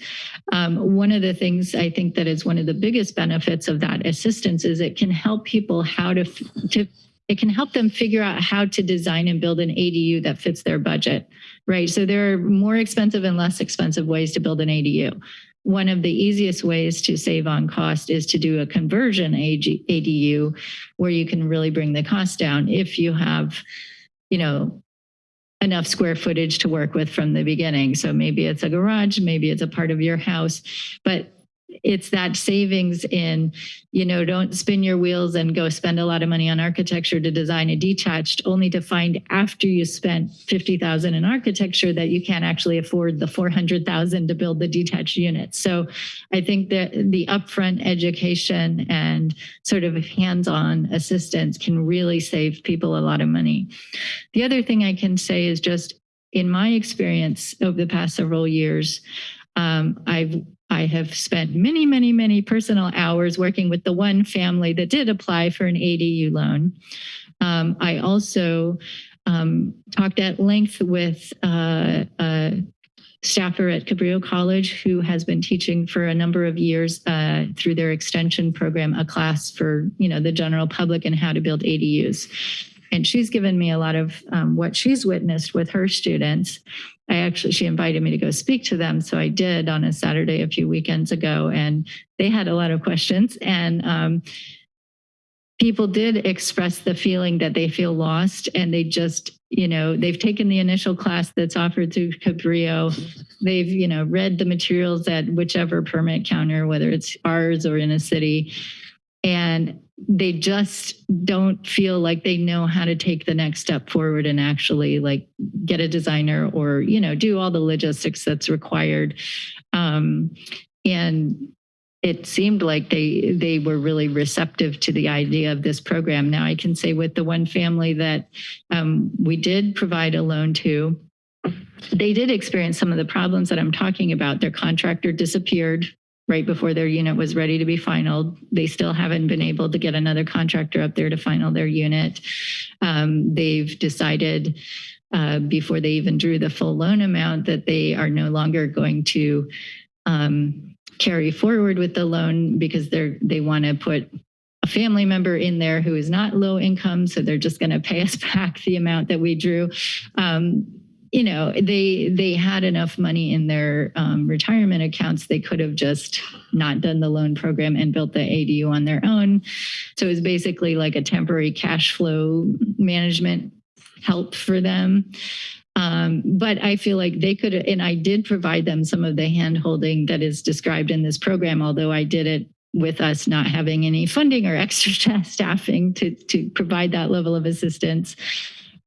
Um, one of the things I think that is one of the biggest benefits of that assistance is it can help people how to, to it can help them figure out how to design and build an ADU that fits their budget, right? So there are more expensive and less expensive ways to build an ADU. One of the easiest ways to save on cost is to do a conversion ADU where you can really bring the cost down if you have, you know, enough square footage to work with from the beginning. So maybe it's a garage, maybe it's a part of your house, but it's that savings in, you know, don't spin your wheels and go spend a lot of money on architecture to design a detached, only to find after you spent 50,000 in architecture that you can't actually afford the 400,000 to build the detached unit. So I think that the upfront education and sort of hands-on assistance can really save people a lot of money. The other thing I can say is just in my experience over the past several years, um, I've I have spent many, many, many personal hours working with the one family that did apply for an ADU loan. Um, I also um, talked at length with uh, a staffer at Cabrillo College who has been teaching for a number of years uh, through their extension program, a class for you know the general public and how to build ADUs. And she's given me a lot of um, what she's witnessed with her students. I actually, she invited me to go speak to them. So I did on a Saturday a few weekends ago, and they had a lot of questions. And um, people did express the feeling that they feel lost and they just, you know, they've taken the initial class that's offered through Cabrillo. They've, you know, read the materials at whichever permit counter, whether it's ours or in a city. And they just don't feel like they know how to take the next step forward and actually like get a designer or you know do all the logistics that's required um, and it seemed like they they were really receptive to the idea of this program. Now I can say with the one family that um, we did provide a loan to, they did experience some of the problems that I'm talking about. Their contractor disappeared right before their unit was ready to be finalized. They still haven't been able to get another contractor up there to final their unit. Um, they've decided uh, before they even drew the full loan amount that they are no longer going to um, carry forward with the loan because they're they want to put a family member in there who is not low income, so they're just going to pay us [LAUGHS] back the amount that we drew. Um, you know, they they had enough money in their um, retirement accounts. They could have just not done the loan program and built the ADU on their own. So it was basically like a temporary cash flow management help for them. Um, but I feel like they could, and I did provide them some of the handholding that is described in this program, although I did it with us not having any funding or [LAUGHS] extra staffing to, to provide that level of assistance.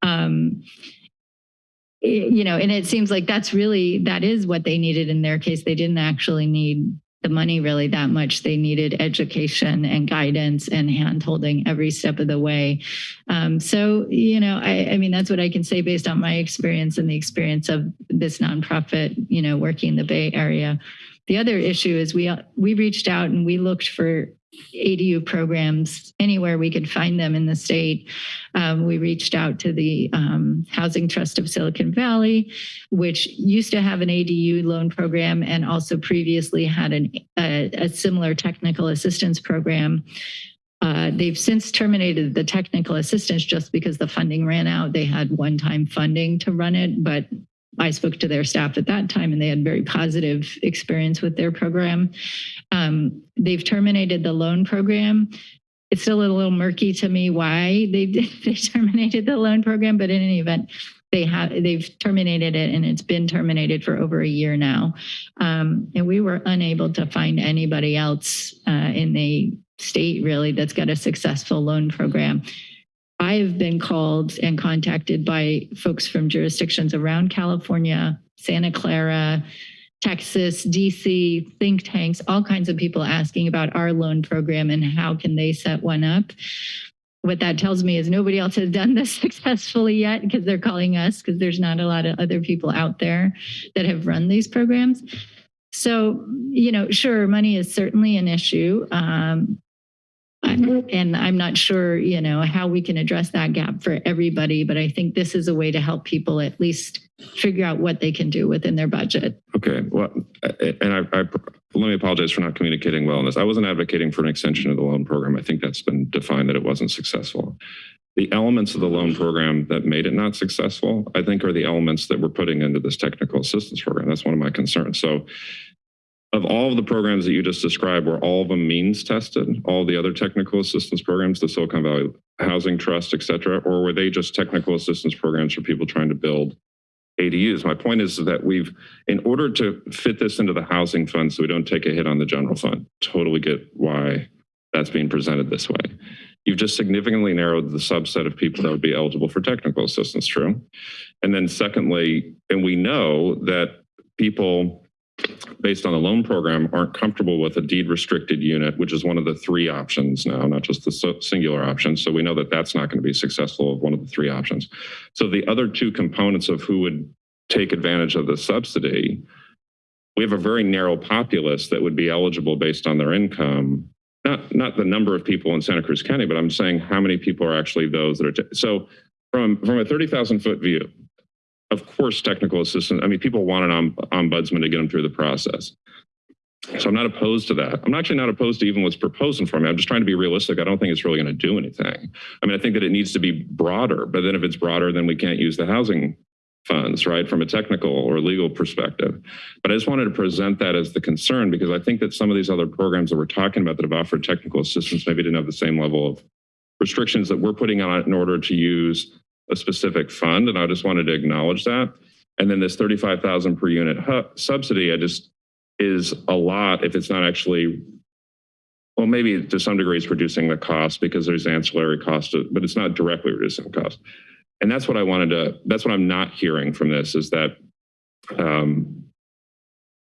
Um, you know, and it seems like that's really, that is what they needed in their case. They didn't actually need the money really that much. They needed education and guidance and hand holding every step of the way. Um, so, you know, I, I mean, that's what I can say based on my experience and the experience of this nonprofit, you know, working in the Bay Area. The other issue is we we reached out and we looked for ADU programs anywhere we could find them in the state. Um, we reached out to the um, Housing Trust of Silicon Valley, which used to have an ADU loan program and also previously had an, a, a similar technical assistance program. Uh, they've since terminated the technical assistance just because the funding ran out. They had one-time funding to run it, but I spoke to their staff at that time and they had very positive experience with their program. Um, they've terminated the loan program. It's still a little murky to me why they [LAUGHS] they terminated the loan program, but in any event, they have they've terminated it and it's been terminated for over a year now. Um, and we were unable to find anybody else uh, in the state really that's got a successful loan program. I've been called and contacted by folks from jurisdictions around California, Santa Clara, Texas, DC, think tanks, all kinds of people asking about our loan program and how can they set one up. What that tells me is nobody else has done this [LAUGHS] successfully yet because they're calling us because there's not a lot of other people out there that have run these programs. So, you know, sure, money is certainly an issue. Um, Mm-hmm. and I'm not sure, you know, how we can address that gap for everybody, but I think this is a way to help people at least figure out what they can do within their budget. Okay, well, and I, I let me apologize for not communicating well on this. I wasn't advocating for an extension of the loan program. I think that's been defined that it wasn't successful. The elements of the loan program that made it not successful, I think are the elements that we're putting into this technical assistance program. That's one of my concerns. So of all the programs that you just described, were all of them means tested? All the other technical assistance programs, the Silicon Valley Housing Trust, et cetera, or were they just technical assistance programs for people trying to build ADUs? My point is that we've, in order to fit this into the housing fund so we don't take a hit on the general fund, totally get why that's being presented this way. You've just significantly narrowed the subset of people that would be eligible for technical assistance, true? And then secondly, and we know that people based on the loan program aren't comfortable with a deed restricted unit, which is one of the three options now, not just the singular option. So we know that that's not going to be successful of one of the three options. So the other two components of who would take advantage of the subsidy, we have a very narrow populace that would be eligible based on their income. Not, not the number of people in Santa Cruz County, but I'm saying how many people are actually those that are. so from, from a 30,000 foot view, of course, technical assistance. I mean, people want an ombudsman to get them through the process. So I'm not opposed to that. I'm actually not opposed to even what's proposed of me. I'm just trying to be realistic. I don't think it's really going to do anything. I mean, I think that it needs to be broader, but then if it's broader, then we can't use the housing funds, right, from a technical or legal perspective. But I just wanted to present that as the concern because I think that some of these other programs that we're talking about that have offered technical assistance maybe didn't have the same level of restrictions that we're putting on it in order to use a specific fund, and I just wanted to acknowledge that. And then this 35,000 per unit subsidy, I just is a lot if it's not actually, well, maybe to some degree it's reducing the cost because there's ancillary cost, but it's not directly reducing the cost. And that's what I wanted to, that's what I'm not hearing from this is that um,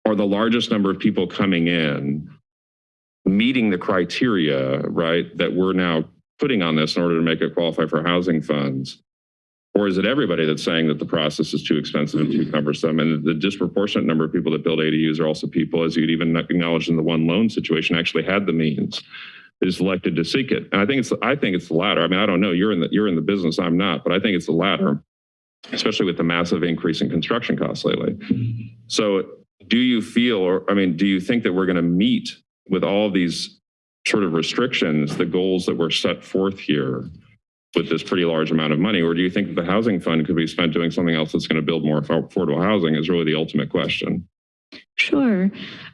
are the largest number of people coming in meeting the criteria, right, that we're now putting on this in order to make it qualify for housing funds? Or is it everybody that's saying that the process is too expensive and too cumbersome? And the disproportionate number of people that build ADUs are also people, as you'd even acknowledge in the one loan situation, actually had the means, is elected to seek it. And I think it's I think it's the latter. I mean, I don't know. You're in the you're in the business. I'm not, but I think it's the latter, especially with the massive increase in construction costs lately. So do you feel, or I mean, do you think that we're going to meet with all these sort of restrictions, the goals that were set forth here with this pretty large amount of money? Or do you think the housing fund could be spent doing something else that's going to build more affordable housing is really the ultimate question. Sure.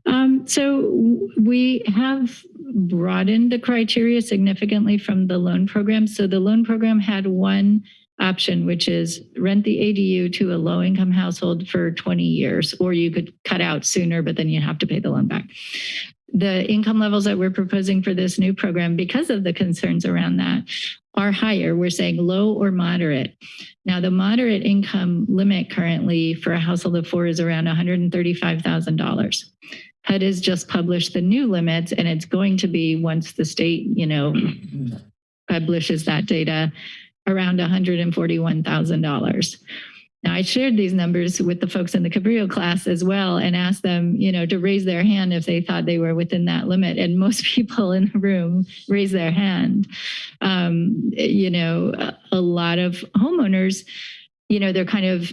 Um, so we have broadened the criteria significantly from the loan program. So the loan program had one option, which is rent the ADU to a low income household for 20 years, or you could cut out sooner, but then you have to pay the loan back. The income levels that we're proposing for this new program, because of the concerns around that, are higher. We're saying low or moderate. Now, the moderate income limit currently for a household of four is around $135,000. HUD has just published the new limits, and it's going to be once the state, you know, publishes that data, around $141,000. Now, I shared these numbers with the folks in the Cabrillo class as well and asked them, you know, to raise their hand if they thought they were within that limit. And [LAUGHS] most people in the room raised their hand. Um, you know, a, a lot of homeowners, you know, they're kind of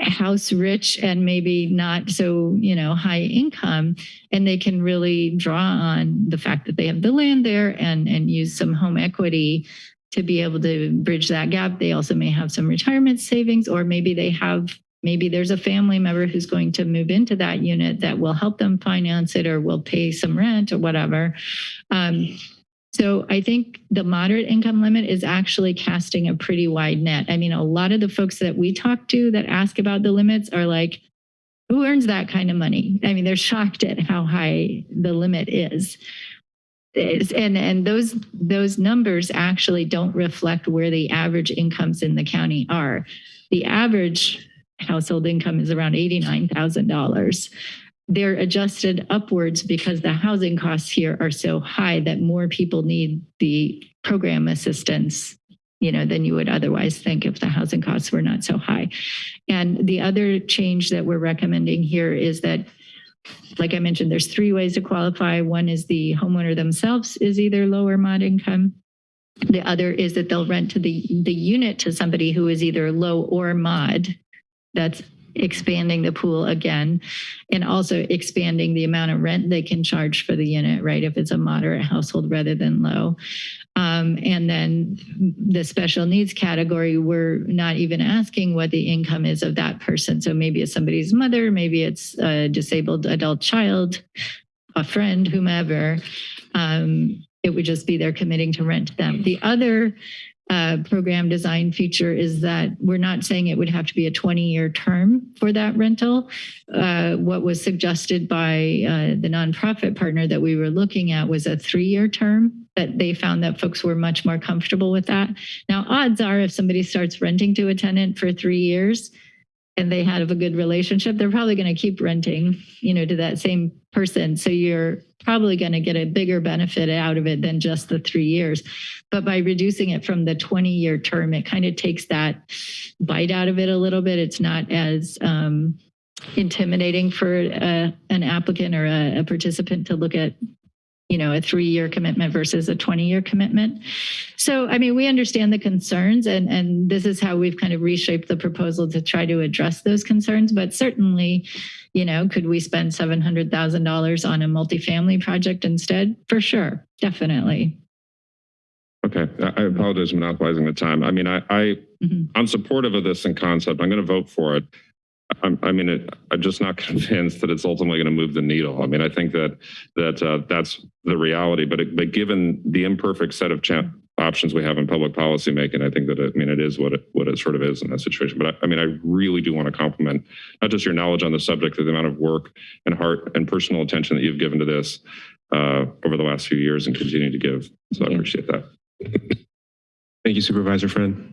house rich and maybe not so, you know, high income. And they can really draw on the fact that they have the land there and, and use some home equity to be able to bridge that gap. They also may have some retirement savings, or maybe they have, maybe there's a family member who's going to move into that unit that will help them finance it or will pay some rent or whatever. Um, so I think the moderate income limit is actually casting a pretty wide net. I mean, a lot of the folks that we talk to that ask about the limits are like, who earns that kind of money? I mean, they're [LAUGHS] shocked at how high the limit is is- and and those those numbers actually don't reflect where the average incomes in the county are. The average household income is around $89,000. They're adjusted upwards because the housing costs here are so high that more people need the program assistance you know, than you would otherwise think if the housing costs were not so high. And the other change that we're recommending here is that like I mentioned, there's three ways to qualify. One is the homeowner themselves is either low or mod income. The other is that they'll rent to the, the unit to somebody who is either low or mod. That's expanding the pool again and also expanding the amount of rent they can charge for the unit, right? If it's a moderate household rather than low. Um, and then the special needs category, we're not even asking what the income is of that person. So maybe it's somebody's mother, maybe it's a disabled adult child, a friend, whomever. Um, it would just be they're committing to rent them. The other uh, program design feature is that we're not saying it would have to be a 20 year term for that rental. Uh, what was suggested by uh, the nonprofit partner that we were looking at was a three year term that they found that folks were much more comfortable with that. Now, odds are if somebody starts renting to a tenant for three years, and they have a good relationship, they're probably going to keep renting, you know, to that same person. So you're probably going to get a bigger benefit out of it than just the three years. But by reducing it from the 20 year term, it kind of takes that bite out of it a little bit. It's not as um, intimidating for a, an applicant or a, a participant to look at you know, a three-year commitment versus a 20-year commitment. So, I mean, we understand the concerns and, and this is how we've kind of reshaped the proposal to try to address those concerns. But certainly, you know, could we spend $700,000 on a multifamily project instead? For sure, definitely. Okay, I apologize for monopolizing the time. I mean, I, I, Mhm. I'm supportive of this in concept. I'm going to vote for it. I'm, I mean, it, I'm just not [LAUGHS] convinced that it's ultimately going to move the needle. I mean, I think that, that, uh, that's the reality, but it, but given the imperfect set of options we have in public policy making, I think that, it, I mean, it is what it, what it sort of is in that situation. But I, I mean, I really do want to compliment not just your knowledge on the subject, but the amount of work and heart and personal attention that you've given to this, uh, over the last few years and continue to give. So I appreciate that. Thank you, Supervisor Friend.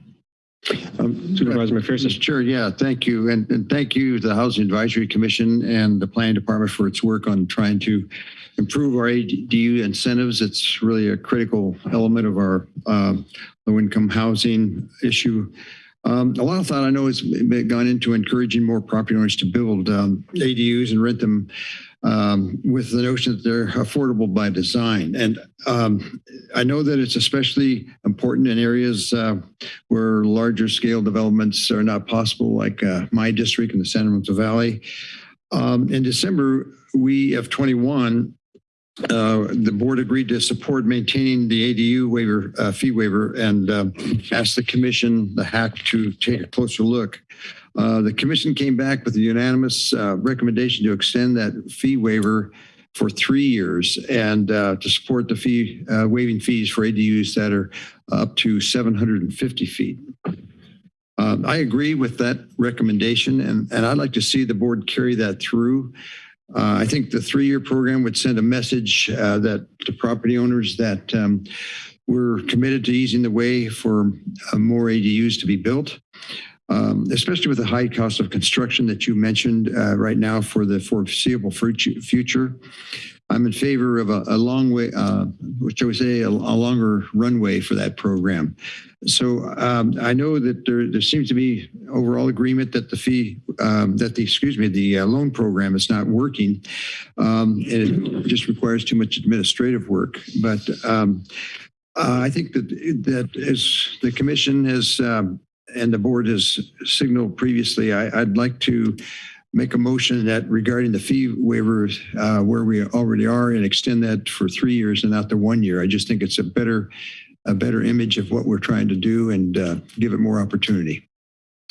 Um, Supervisor McPherson. Chair, yeah, thank you. And, and thank you to the Housing Advisory Commission and the Planning Department for its work on trying to improve our ADU incentives. It's really a critical element of our um, low-income housing issue. Um, a lot of thought I know has gone into encouraging more property owners to build um, ADUs and rent them um, with the notion that they're affordable by design. And um, I know that it's especially important in areas uh, where larger scale developments are not possible, like uh, my district in the San Lorenzo Valley. Um, in December, we of 21 uh, the board agreed to support maintaining the ADU waiver, uh, fee waiver, and uh, asked the commission, the HAC, to take a closer look. Uh, the commission came back with a unanimous uh, recommendation to extend that fee waiver for three years and uh, to support the fee uh, waiving fees for ADUs that are up to 750 feet. Um, I agree with that recommendation, and, and I'd like to see the board carry that through. Uh, I think the three-year program would send a message that to property owners that um, we're committed to easing the way for more ADUs to be built, um, especially with the high cost of construction that you mentioned uh, right now for the foreseeable future. I'm in favor of a, a long way, uh, what shall we say, a, a longer runway for that program. So um, I know that there, there seems to be overall agreement that the fee, um, that the, excuse me, the uh, loan program is not working. Um, and it just requires too much administrative work. But um, uh, I think that, that as the commission has, um, and the board has signaled previously, I, I'd like to make a motion that regarding the fee waivers, uh, where we already are and extend that for three years and not the one year. I just think it's a better, a better image of what we're trying to do and uh, give it more opportunity.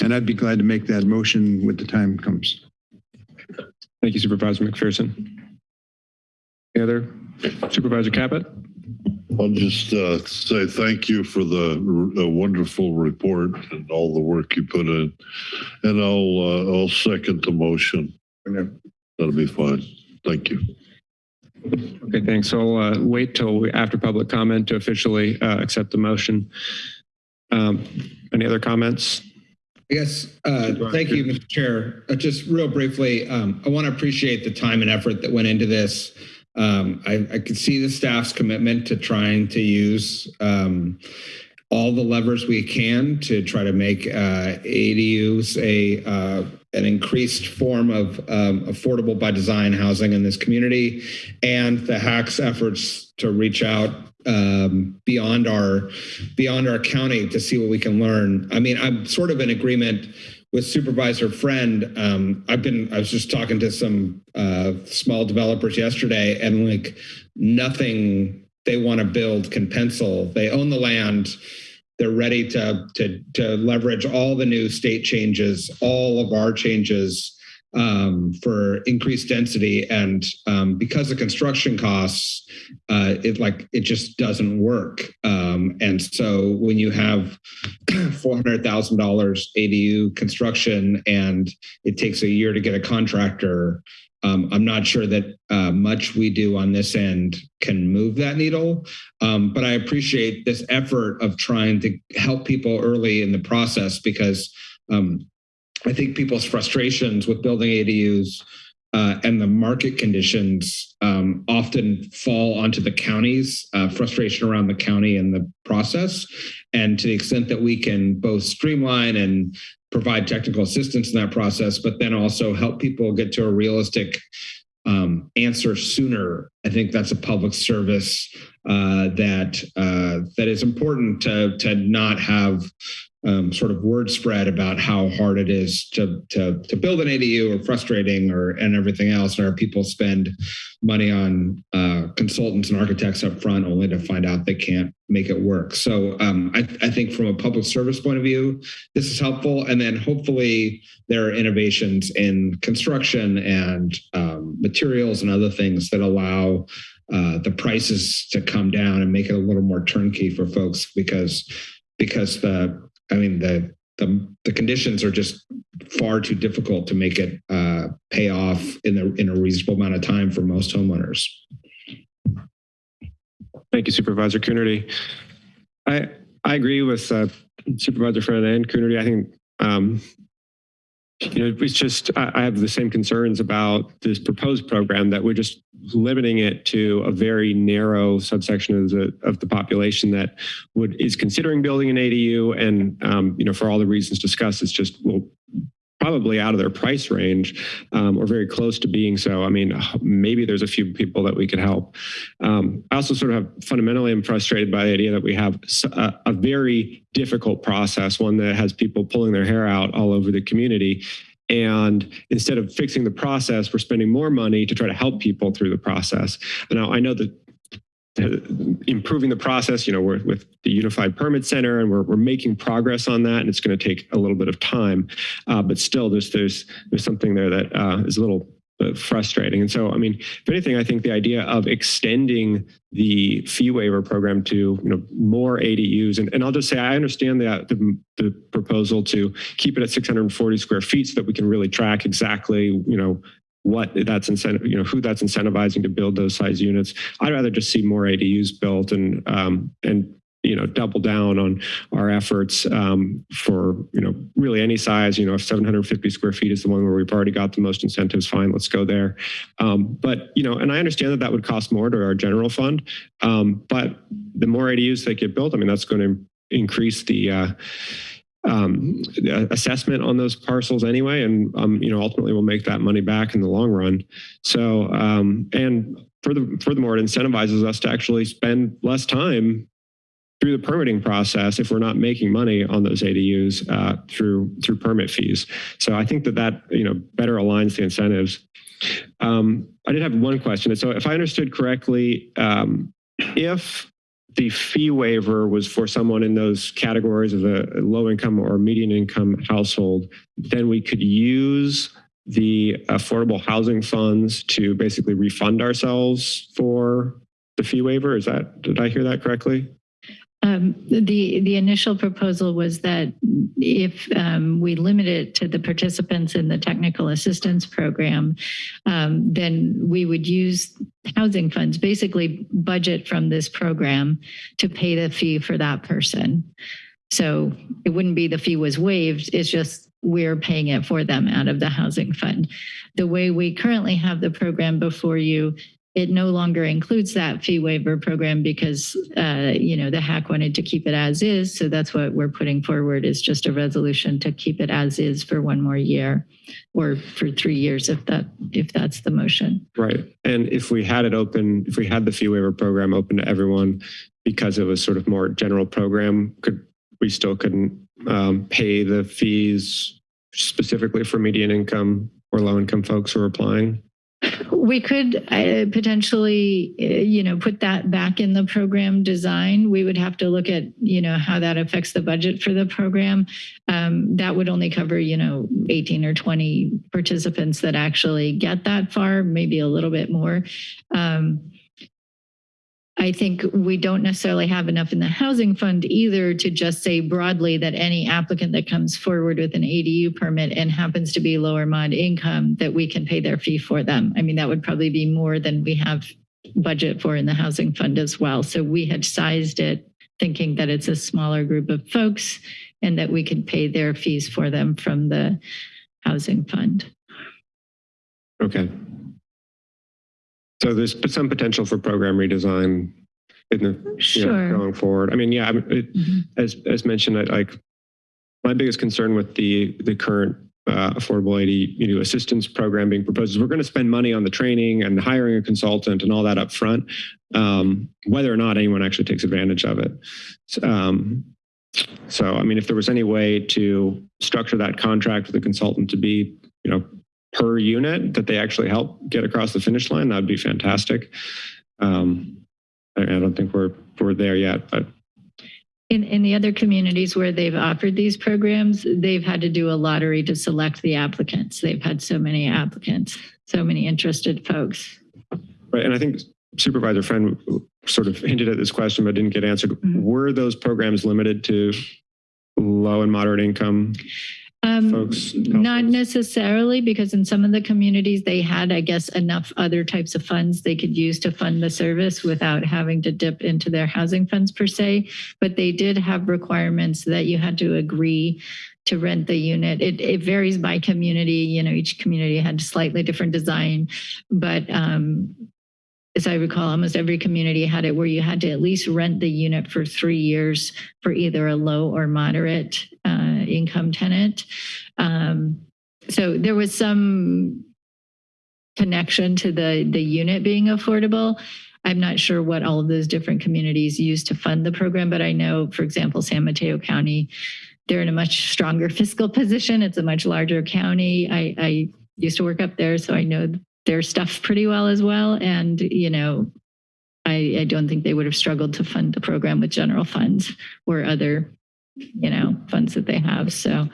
And I'd be glad to make that motion when the time comes. Thank you, Supervisor McPherson. Any other? Supervisor Caput? I'll just uh, say thank you for the uh, wonderful report and all the work you put in. And I'll, uh, I'll second the motion. That'll be fine. Thank you. Okay, thanks. So I'll uh, wait till we- after public comment to officially uh, accept the motion. Um, Any other comments? I guess, uh, thank you, Mr. Chair. Uh, Just real briefly, um, I want to appreciate the time and effort that went into this. Um, I, I could see the staff's commitment to trying to use um, all the levers we can to try to make uh, ADUs a uh, an increased form of um, affordable by design housing in this community, and the HAC's efforts to reach out um, beyond our beyond our county to see what we can learn. I mean, I'm sort of in agreement with Supervisor Friend. Um, I've been I was just talking to some uh, small developers yesterday, and like nothing they want to build can pencil. They own the land. They're ready to to to leverage all the new state changes, all of our changes um, for increased density, and um, because of construction costs, uh, it like it just doesn't work. Um, and so when you have [CLEARS THROAT] four hundred thousand dollars ADU construction, and it takes a year to get a contractor, um, I'm not sure that uh, much we do on this end can move that needle. Um, but I appreciate this effort of trying to help people early in the process because um, I think people's frustrations with building ADUs uh, and the market conditions um, often fall onto the counties, uh, frustration around the county and the process. And to the extent that we can both streamline and provide technical assistance in that process, but then also help people get to a realistic um, answer sooner. I think that's a public service uh, that uh, that is important to to not have um, sort of word spread about how hard it is to to to build an ADU or frustrating or and everything else. And our people spend money on uh, consultants and architects up front only to find out they can't make it work. So um, I, I think from a public service point of view, this is helpful. And then hopefully there are innovations in construction and um, materials and other things that allow uh, the prices to come down and make it a little more turnkey for folks because because the I mean the the, the conditions are just far too difficult to make it uh, pay off in a in a reasonable amount of time for most homeowners. Thank you, Supervisor Coonerty. I I agree with uh, Supervisor Friend and Coonerty. I think, um, you know, it's just, I, have the same concerns about this proposed program that we're just limiting it to a very narrow subsection of the, of the population that would, is considering building an ADU. And, um, you know, for all the reasons discussed, it's just, well, probably out of their price range um, or very close to being so. I mean, maybe there's a few people that we could help. Um, I also sort of have fundamentally am frustrated by the idea that we have a very difficult process, one that has people pulling their hair out all over the community. And instead of fixing the process, we're spending more money to try to help people through the process. Now, I know that improving the process, you know, we're with the Unified Permit Center and we're, we're making progress on that and it's going to take a little bit of time. Uh, but still, there's, there's, there's something there that uh, is a little uh, frustrating. And so, I mean, if anything, I think the idea of extending the fee waiver program to, you know, more ADUs, and, and I'll just say, I understand that the, the proposal to keep it at 640 square feet so that we can really track exactly, you know, what that's incentive, you know, who that's incentivizing to build those size units. I'd rather just see more ADUs built and, um, and, you know, double down on our efforts um, for, you know, really any size, you know, if 750 square feet is the one where we've already got the most incentives, fine, let's go there. Um, but, you know, and I understand that that would cost more to our general fund, um, but the more ADUs that get built, I mean, that's going to increase the, uh, um, assessment on those parcels anyway, and um, you know ultimately we'll make that money back in the long run. So um, and further, furthermore, it incentivizes us to actually spend less time through the permitting process if we're not making money on those ADUs uh, through through permit fees. So I think that that you know better aligns the incentives. Um, I did have one question. So if I understood correctly, um, if the fee waiver was for someone in those categories of a low income or median income household, then we could use the affordable housing funds to basically refund ourselves for the fee waiver. Is that, did I hear that correctly? Um, the, the initial proposal was that if um, we limit it to the participants in the technical assistance program, um, then we would use housing funds, basically budget from this program to pay the fee for that person. So it wouldn't be the fee was waived, it's just we're paying it for them out of the housing fund. The way we currently have the program before you it no longer includes that fee waiver program because, uh, you know, the HAC wanted to keep it as is. So that's what we're putting forward is just a resolution to keep it as is for one more year or for three years if that if that's the motion. Right. And if we had it open, if we had the fee waiver program open to everyone because it was sort of more general program, could we still couldn't um, pay the fees specifically for median income or low income folks who are applying? We could uh, potentially, uh, you know, put that back in the program design. We would have to look at, you know, how that affects the budget for the program. Um, that would only cover, you know, 18 or 20 participants that actually get that far, maybe a little bit more. Um, I think we don't necessarily have enough in the housing fund either to just say broadly that any applicant that comes forward with an ADU permit and happens to be lower mod income, that we can pay their fee for them. I mean, that would probably be more than we have budget for in the housing fund as well. So we had sized it thinking that it's a smaller group of folks and that we could pay their fees for them from the housing fund. Okay. So there's some potential for program redesign in the you know, going forward. I mean, yeah, it, Mhm. as as mentioned, I like my biggest concern with the the current uh, affordable AD you know, assistance program being proposed is we're going to spend money on the training and hiring a consultant and all that up front, um, whether or not anyone actually takes advantage of it. So, um, so, I mean, if there was any way to structure that contract with the consultant to be, you know, per unit that they actually help get across the finish line, that'd be fantastic. Um, I, I don't think we're we're there yet, but In, in the other communities where they've offered these programs, they've had to do a lottery to select the applicants. They've had so many applicants, so many interested folks. right. And I think Supervisor Friend sort of hinted at this question but didn't get answered. Were those programs limited to low and moderate income? Um, folks? Not necessarily, because in some of the communities, they had, I guess, enough other types of funds they could use to fund the service without having to dip into their housing funds per se. But they did have requirements that you had to agree to rent the unit. It, it varies by community, you know, each community had slightly different design. But um, as I recall, almost every community had it where you had to at least rent the unit for three years for either a low or moderate uh, income tenant. Um, so there was some connection to the the unit being affordable. I'm not sure what all of those different communities use to fund the program, but I know, for example, San Mateo County, they're in a much stronger [LAUGHS] fiscal position. It's a much larger county. I, I used to work up there, so I know their stuff pretty well as well. And, you know, I, I don't think they would have struggled to fund the program with general funds or other, you know, funds that they have. So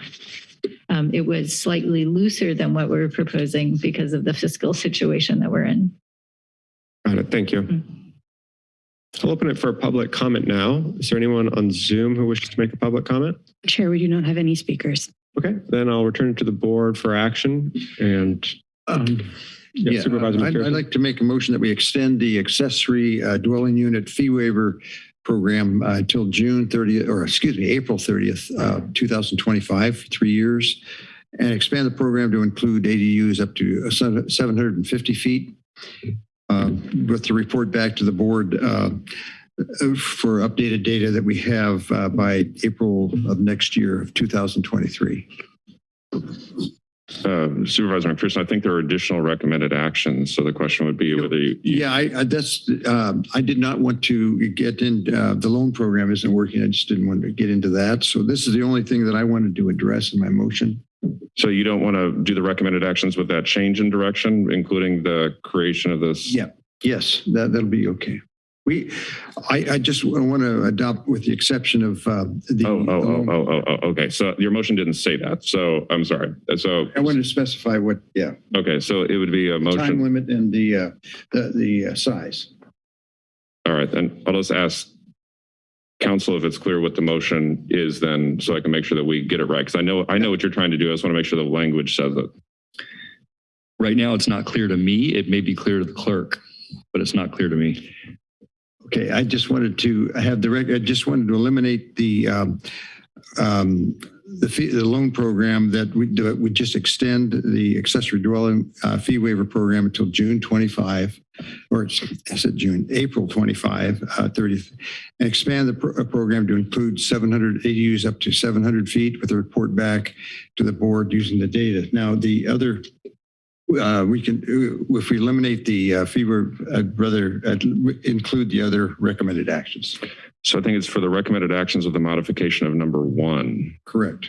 um, it was slightly looser than what we're proposing because of the fiscal situation that we're in. Got it. Thank you. I'll open it for public comment now. Is there anyone on Zoom who wishes to make a public comment? Chair, we do not have any speakers. Okay, then I'll return to the board for action and um, yeah, Supervisor I'd, I'd like to make a motion that we extend the accessory uh, dwelling unit fee waiver program uh, until June 30th, or excuse me, April 30th, uh, 2025, for three years, and expand the program to include ADUs up to uh, 750 feet, uh, with the report back to the board uh, for updated data that we have uh, by April of next year of 2023. Uh, Supervisor McPherson, I think there are additional recommended actions. So the question would be whether you, you- Yeah, I, I that's, um, I did not want to get in, uh, the loan program isn't working. I just didn't want to get into that. So this is the only thing that I wanted to address in my motion. so you don't want to do the recommended actions with that change in direction, including the creation of this? Yeah, yes, that, that'll be okay. We, I, I just want to adopt with the exception of, uh, the. Oh, oh, oh, oh, oh, oh, okay. So your motion didn't say that. So I'm sorry. So, I wanted to specify what, yeah, okay, so it would be a motion. time motion. limit and the, uh, the, the uh, size. All right, then I'll just ask council if it's clear what the motion is then, so I can make sure that we get it right. Because I know, I know what you're trying to do. I just want to make sure the language says it. Right now, it's not clear to me. It may be clear to the clerk, but it's not clear to me. Okay, I just wanted to have the rec, I just wanted to eliminate the, um, um, the fee, the loan program that we, that would just extend the accessory dwelling, uh, fee waiver program until June 25, or I said June, April 25, uh, 30th, and expand the pro- uh, program to include 700 ADUs up to 700 feet with a report back to the board using the data. Now, the other uh, we can, uh, if we eliminate the uh, fee waiver, I'd rather uh, include the other recommended actions. So I think it's for the recommended actions of the modification of number one. Correct.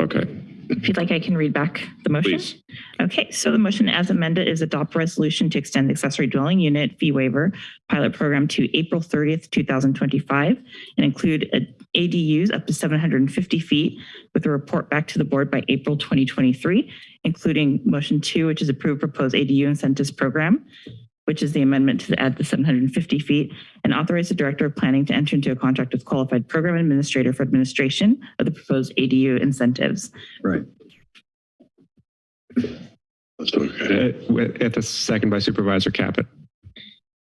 Okay, If you'd like, I can read back the motion. please. Okay, so the motion as amended is adopt resolution to extend the accessory dwelling unit fee waiver pilot program to April 30th, 2025, and include a- ADUs up to 750 feet with a report back to the board by April 2023, including motion two, which is approved proposed ADU incentives program, which is the amendment to add the 750 feet, and authorize the director of planning to enter into a contract with qualified program administrator for administration of the proposed ADU incentives. Right. Uh, At the second by Supervisor Caput.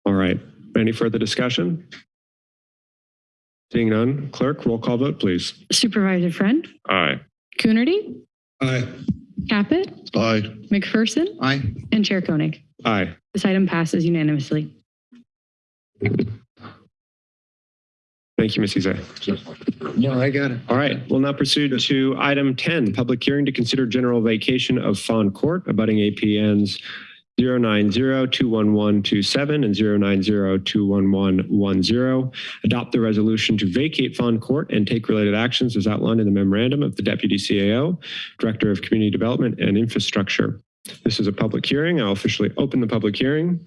All right. Any further discussion? Seeing none, clerk, roll call vote, please. Supervisor Friend, Aye. Coonerty, Aye. Caput, Aye. McPherson, Aye. and Chair Koenig. Aye. This item passes unanimously. Thank you, Ms. Izay. No, I got it. All right, we'll now proceed to item 10, public hearing to consider general vacation of Fawn Court, abutting APNs 090-21127 and 090-21110. Adopt the resolution to vacate Fawn Court and take related actions as outlined in the memorandum of the Deputy CAO, Director of Community Development and Infrastructure. This is a public hearing. I'll officially open the public hearing.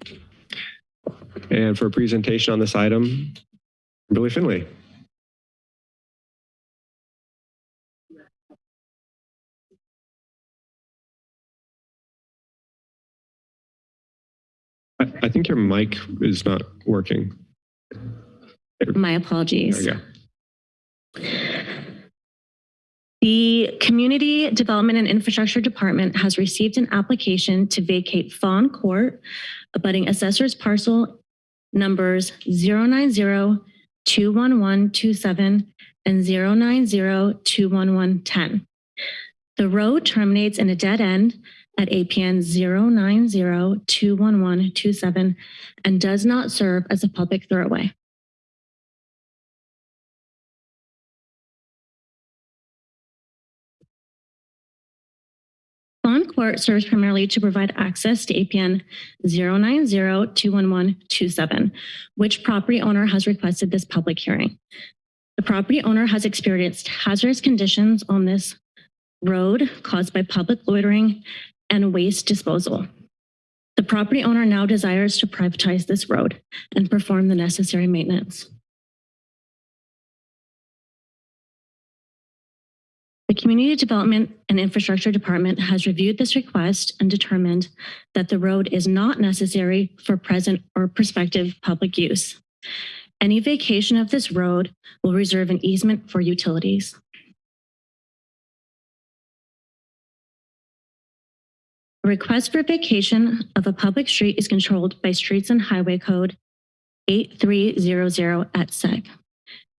And for a presentation on this item, Billy Finley. I, think your mic is not working. My There apologies. we go. The Community Development and Infrastructure Department has received an application to vacate Fawn Court, abutting assessors parcel numbers 090-21127 and 090-21110. The road terminates in a dead end at APN 090-21127 and does not serve as a public thoroughway. Fawn Court serves primarily to provide access to APN 090-21127, which property owner has requested this public hearing. The property owner has experienced hazardous conditions on this road caused by public loitering and waste disposal. The property owner now desires to privatize this road and perform the necessary maintenance. The Community Development and Infrastructure Department has reviewed this request and determined that the road is not necessary for present or prospective public use. Any vacation of this road will reserve an easement for utilities. A request for vacation of a public street is controlled by Streets and Highway Code 8300 et seq.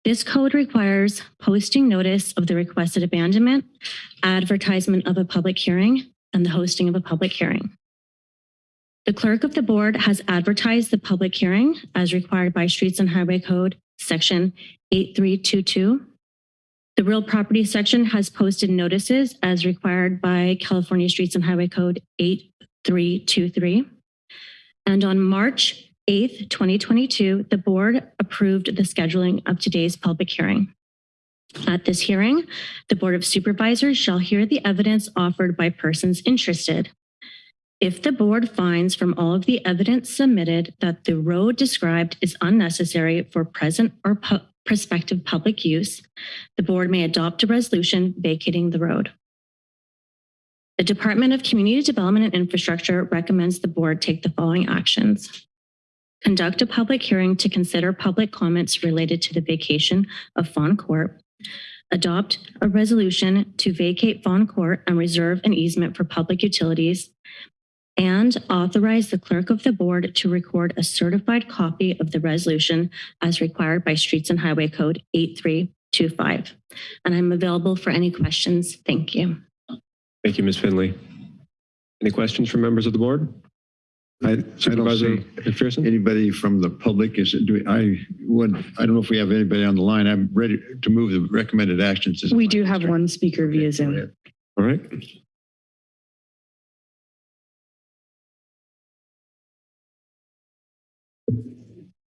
This code requires posting notice of the requested abandonment, advertisement of a public hearing, and the hosting of a public hearing. The clerk of the board has advertised the public hearing as required by Streets and Highway Code Section 8322. The real property section has posted notices as required by California Streets and Highway Code 8323. And on March 8th, 2022, the board approved the scheduling of today's public hearing. At this hearing, the Board of Supervisors shall hear the evidence offered by persons interested. If the board finds from all of the evidence submitted that the road described is unnecessary for present or prospective public use, the board may adopt a resolution vacating the road. The Department of Community Development and Infrastructure recommends the board take the following actions. Conduct a public hearing to consider public comments related to the vacation of Fawn Court. Adopt a resolution to vacate Fawn Court and reserve an easement for public utilities. And authorize the clerk of the board to record a certified copy of the resolution as required by Streets and Highway Code 8325. And I'm available for any questions. Thank you. Thank you, Ms. Finley. Any questions from members of the board? I, I don't Supervisor see McPherson? anybody from the public. Is it, do we- I would, I don't know if we have anybody on the line. I'm ready to move the recommended actions. We do have one speaker via Zoom. All right.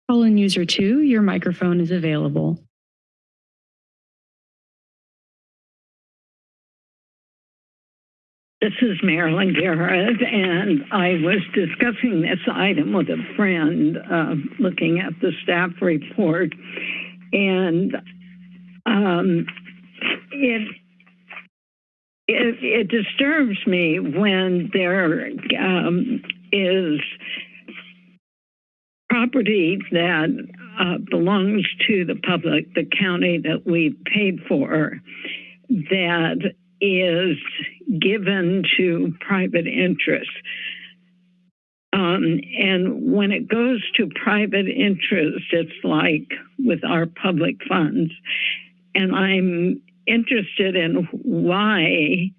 Call in user two, your microphone is available. This is Marilyn Garrett, and I was discussing this item with a friend, uh, looking at the staff report, and um, it, it it disturbs me when there um, is property that uh, belongs to the public, the county that we paid for, that is given to private interests. Um, and when it goes to private interest, it's like with our public funds. And I'm interested in why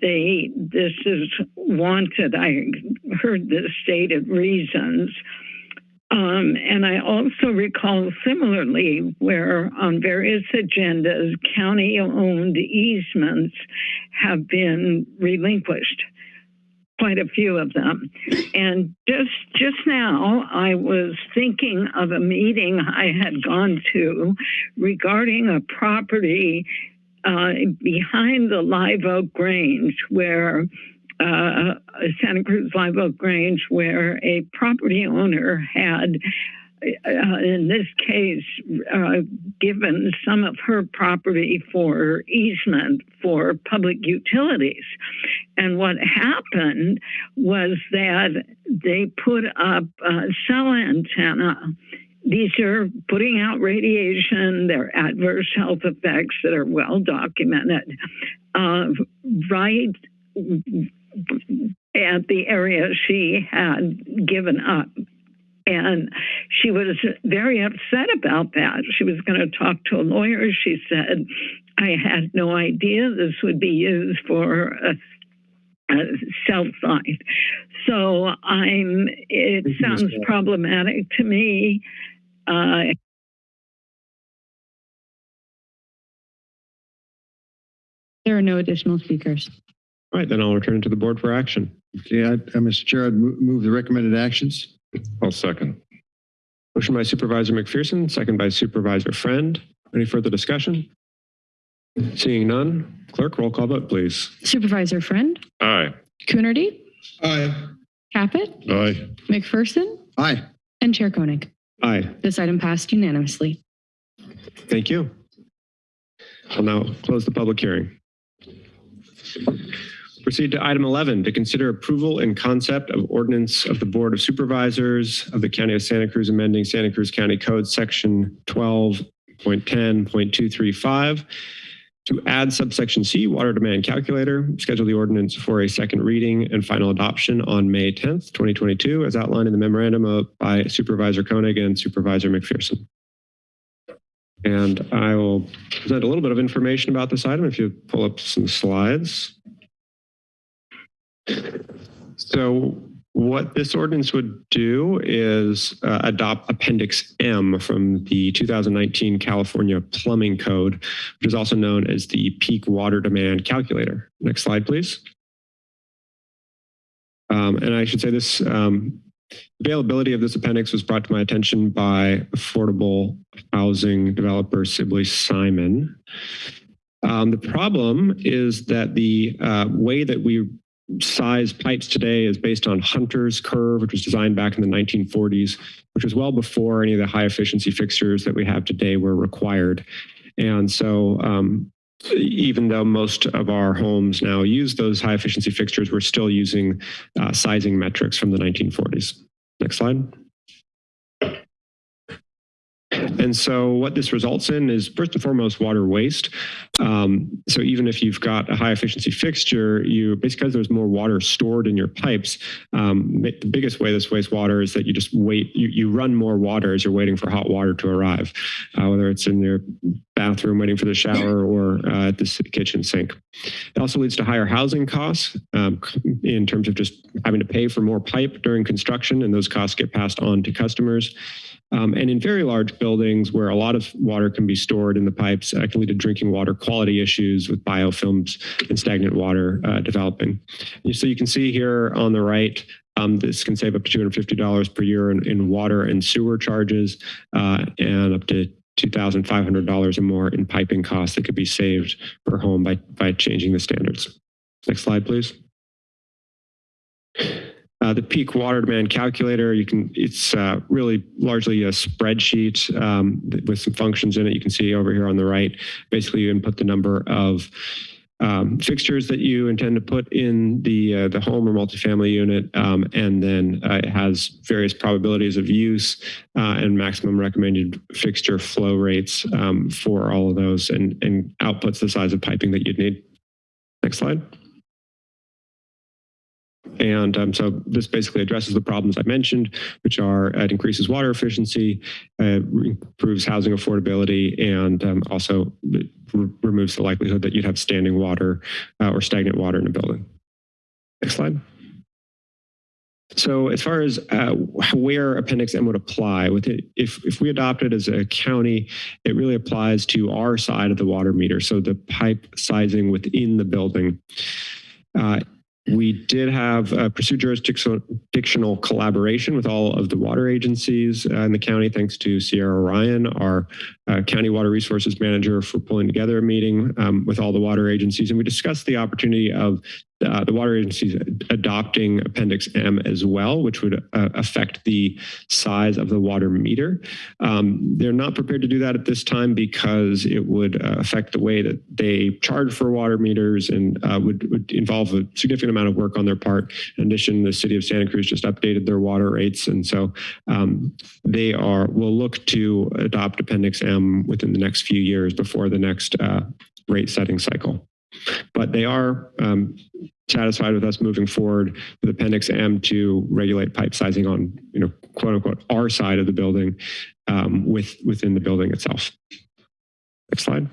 they this is wanted. I heard the stated reasons. Um, and I also recall similarly where on various agendas, county owned easements have been relinquished, quite a few of them. And just, just now, I was thinking of a meeting I had gone to regarding a property uh, behind the Live Oak Grange where uh, Santa Cruz Live Oak Grange, where a property owner had, uh, in this case, uh, given some of her property for easement for public utilities. And what happened was that they put up a cell antenna these are putting out radiation. They're adverse health effects that are well documented. Uh, right at the area she had given up. And she was very upset about that. She was going to talk to a lawyer. She said, I had no idea this would be used for a, a cell site. So I'm, it Thank sounds Bell. problematic to me. Uh, There are no additional speakers. All right, then I'll return it to the board for action. Okay, I, uh, Mr. Chair, I'd move the recommended actions. I'll second. Motion by Supervisor McPherson, second by Supervisor Friend. Any further discussion? Seeing none, clerk, roll call vote, please. Supervisor Friend, Aye. Coonerty, Aye. Caput, Aye. McPherson, Aye. and Chair Koenig. Aye, This item passed unanimously. thank you. I'll now close the public hearing. Proceed to item 11, to consider approval and concept of ordinance of the Board of Supervisors of the County of Santa Cruz amending Santa Cruz County Code Section 12.10.235 to add subsection C, water demand calculator, schedule the ordinance for a second reading and final adoption on May 10th, 2022, as outlined in the memorandum of- by Supervisor Koenig and Supervisor McPherson. And I will present a little bit of information about this item if you pull up some slides. So what this ordinance would do is uh, adopt Appendix M from the 2019 California Plumbing Code, which is also known as the Peak Water Demand Calculator. Next slide, please. Um, and I should say this um, availability of this appendix was brought to my attention by affordable housing developer Sibley Simon. Um, the problem is that the uh, way that we size pipes today is based on Hunter's curve, which was designed back in the 1940s, which was well before any of the high efficiency fixtures that we have today were required. And so um, even though most of our homes now use those high efficiency fixtures, we're still using uh, sizing metrics from the 1940s. Next slide. And so what this results in is first and foremost water waste. Um, so even if you've got a high efficiency fixture, you basically there's more water stored in your pipes, um, the biggest way this wastes water is that you just wait, you, you run more water as you're waiting for hot water to arrive, uh, whether it's in your bathroom waiting for the shower or uh, at the kitchen sink. It also leads to higher housing costs um, in terms of just having to pay for more pipe during construction, and those costs get passed on to customers. Um, and in very large buildings where a lot of water can be stored in the pipes, uh, can lead to drinking water quality issues with biofilms and stagnant water uh, developing. So you can see here on the right, um, this can save up to $250 per year in, in water and sewer charges uh, and up to $2,500 or more in piping costs that could be saved per home by, by changing the standards. Next slide, please. Uh, the peak water demand calculator, you can, it's uh, really largely a spreadsheet um, with some functions in it. You can see over here on the right. Basically, you input the number of um, fixtures that you intend to put in the uh, the home or multifamily unit, um, and then uh, it has various probabilities of use uh, and maximum recommended fixture flow rates um, for all of those, and and outputs the size of piping that you'd need. Next slide. And um, so this basically addresses the problems I mentioned, which are it increases water efficiency, uh, improves housing affordability, and um, also re- removes the likelihood that you'd have standing water uh, or stagnant water in a building. Next slide. So as far as uh, where Appendix M would apply, with it, if, if we adopt it as a county, it really applies to our side of the water meter. So the pipe sizing within the building. Uh, we did have uh, pursue jurisdictional jurisdictional collaboration with all of the water agencies uh, in the county, thanks to Sierra Ryan, our uh, county water resources manager, for pulling together a meeting um, with all the water agencies. And we discussed the opportunity of uh, the water agency is adopting Appendix M as well, which would uh, affect the size of the water meter. Um, they're not prepared to do that at this time because it would uh, affect the way that they charge for water meters and uh, would, would involve a significant amount of work on their part. In addition, the city of Santa Cruz just updated their water rates. And so um, they are will look to adopt Appendix M within the next few years before the next uh, rate setting cycle. But they are um, satisfied with us moving forward with Appendix M to regulate pipe sizing on, you know, quote unquote, our side of the building um, with within the building itself. Next slide.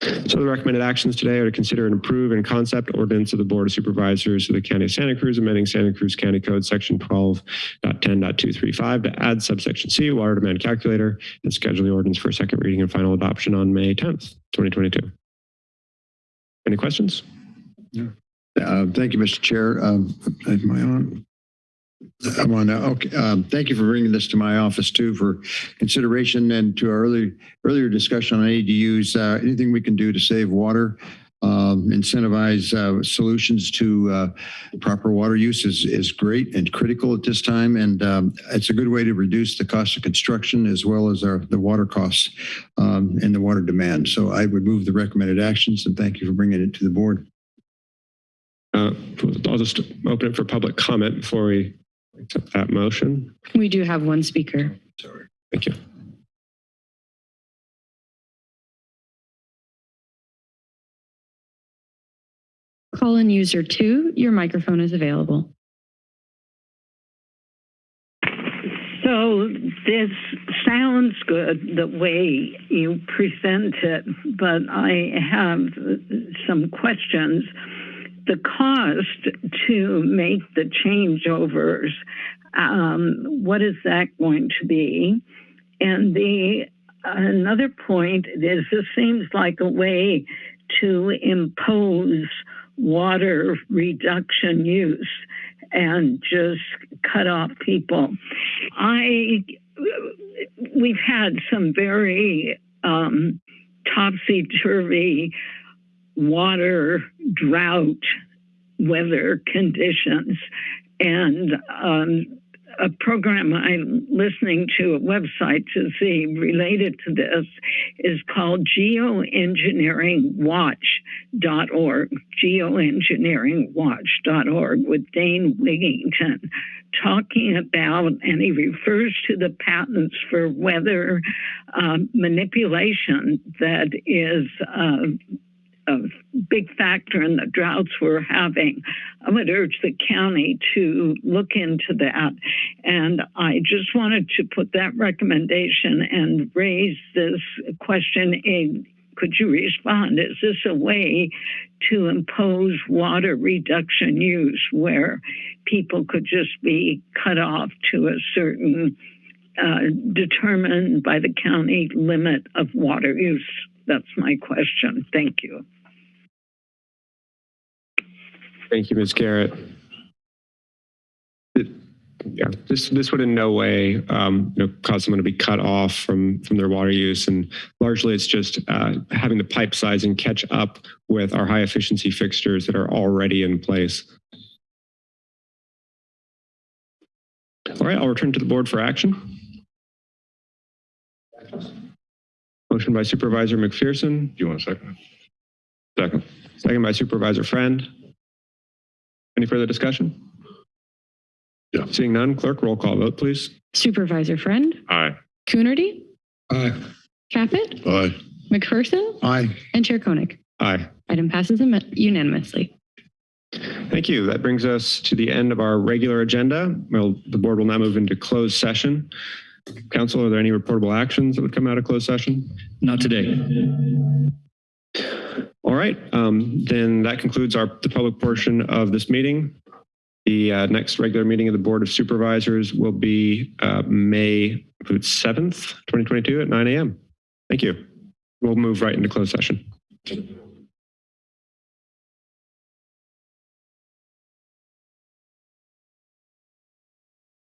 So the recommended actions today are to consider and approve in concept ordinance of the Board of Supervisors of the County of Santa Cruz, amending Santa Cruz County Code Section 12.10.235 to add subsection C, water demand calculator, and schedule the ordinance for second reading and final adoption on May 10th, 2022. Any questions? Uh, Thank you, Mr. Chair. Um, Am I? I'm. Okay. Um, Thank you for bringing this to my office too for consideration and to our earlier, earlier discussion on ADUs. Uh, Anything we can do to save water, um, incentivize uh, solutions to uh, proper water use is, is great and critical at this time. And um, it's a good way to reduce the cost of construction as well as our, the water costs um, and the water demand. So I would move the recommended actions and thank you for bringing it to the board. Uh, I'll just open it for public comment before we accept that motion. We do have one speaker. Sorry. Thank you. Call in user two, your microphone is available. So this sounds good the way you present it, but I have some questions. The cost to make the changeovers, um, what is that going to be? And the another point is this seems like a way to impose water reduction use and just cut off people. I we've had some very um, topsy turvy water drought weather conditions, and um, a program I'm listening to, a website to see related to this, is called geoengineeringwatch.org, geoengineeringwatch.org with Dane Wigington talking about, and he refers to the patents for weather um, manipulation that is uh, a big factor in the droughts we're having. I would urge the county to look into that. And I just wanted to put that recommendation and raise this question. In, could you respond? Is this a way to impose water reduction use where people could just be cut off to a certain uh, determined by the county limit of water use? That's my question. Thank you. Thank you, Ms. Garrett. It- Yeah, this, this would in no way, um, you know, cause someone to be cut off from, from their water use. And largely it's just, uh, having the pipe sizing catch up with our high efficiency fixtures that are already in place. All right, I'll return to the board for action. Motion by Supervisor McPherson. Do you want a second? Second. Second by Supervisor Friend. Any further discussion? Yeah. Seeing none, clerk, roll call vote, please. Supervisor Friend, Aye. Coonerty, Aye. Caput, Aye. McPherson, Aye. and Chair Koenig. Aye. Item passes em- unanimously. Thank you. That brings us to the end of our regular agenda. Well, the board will now move into closed session. Council, are there any reportable actions that would come out of closed session? Not today. All right, um, then that concludes our, the public portion of this meeting. The uh, next regular meeting of the Board of Supervisors will be uh, May 7th, 2022 at 9 a.m. Thank you. We'll move right into closed session.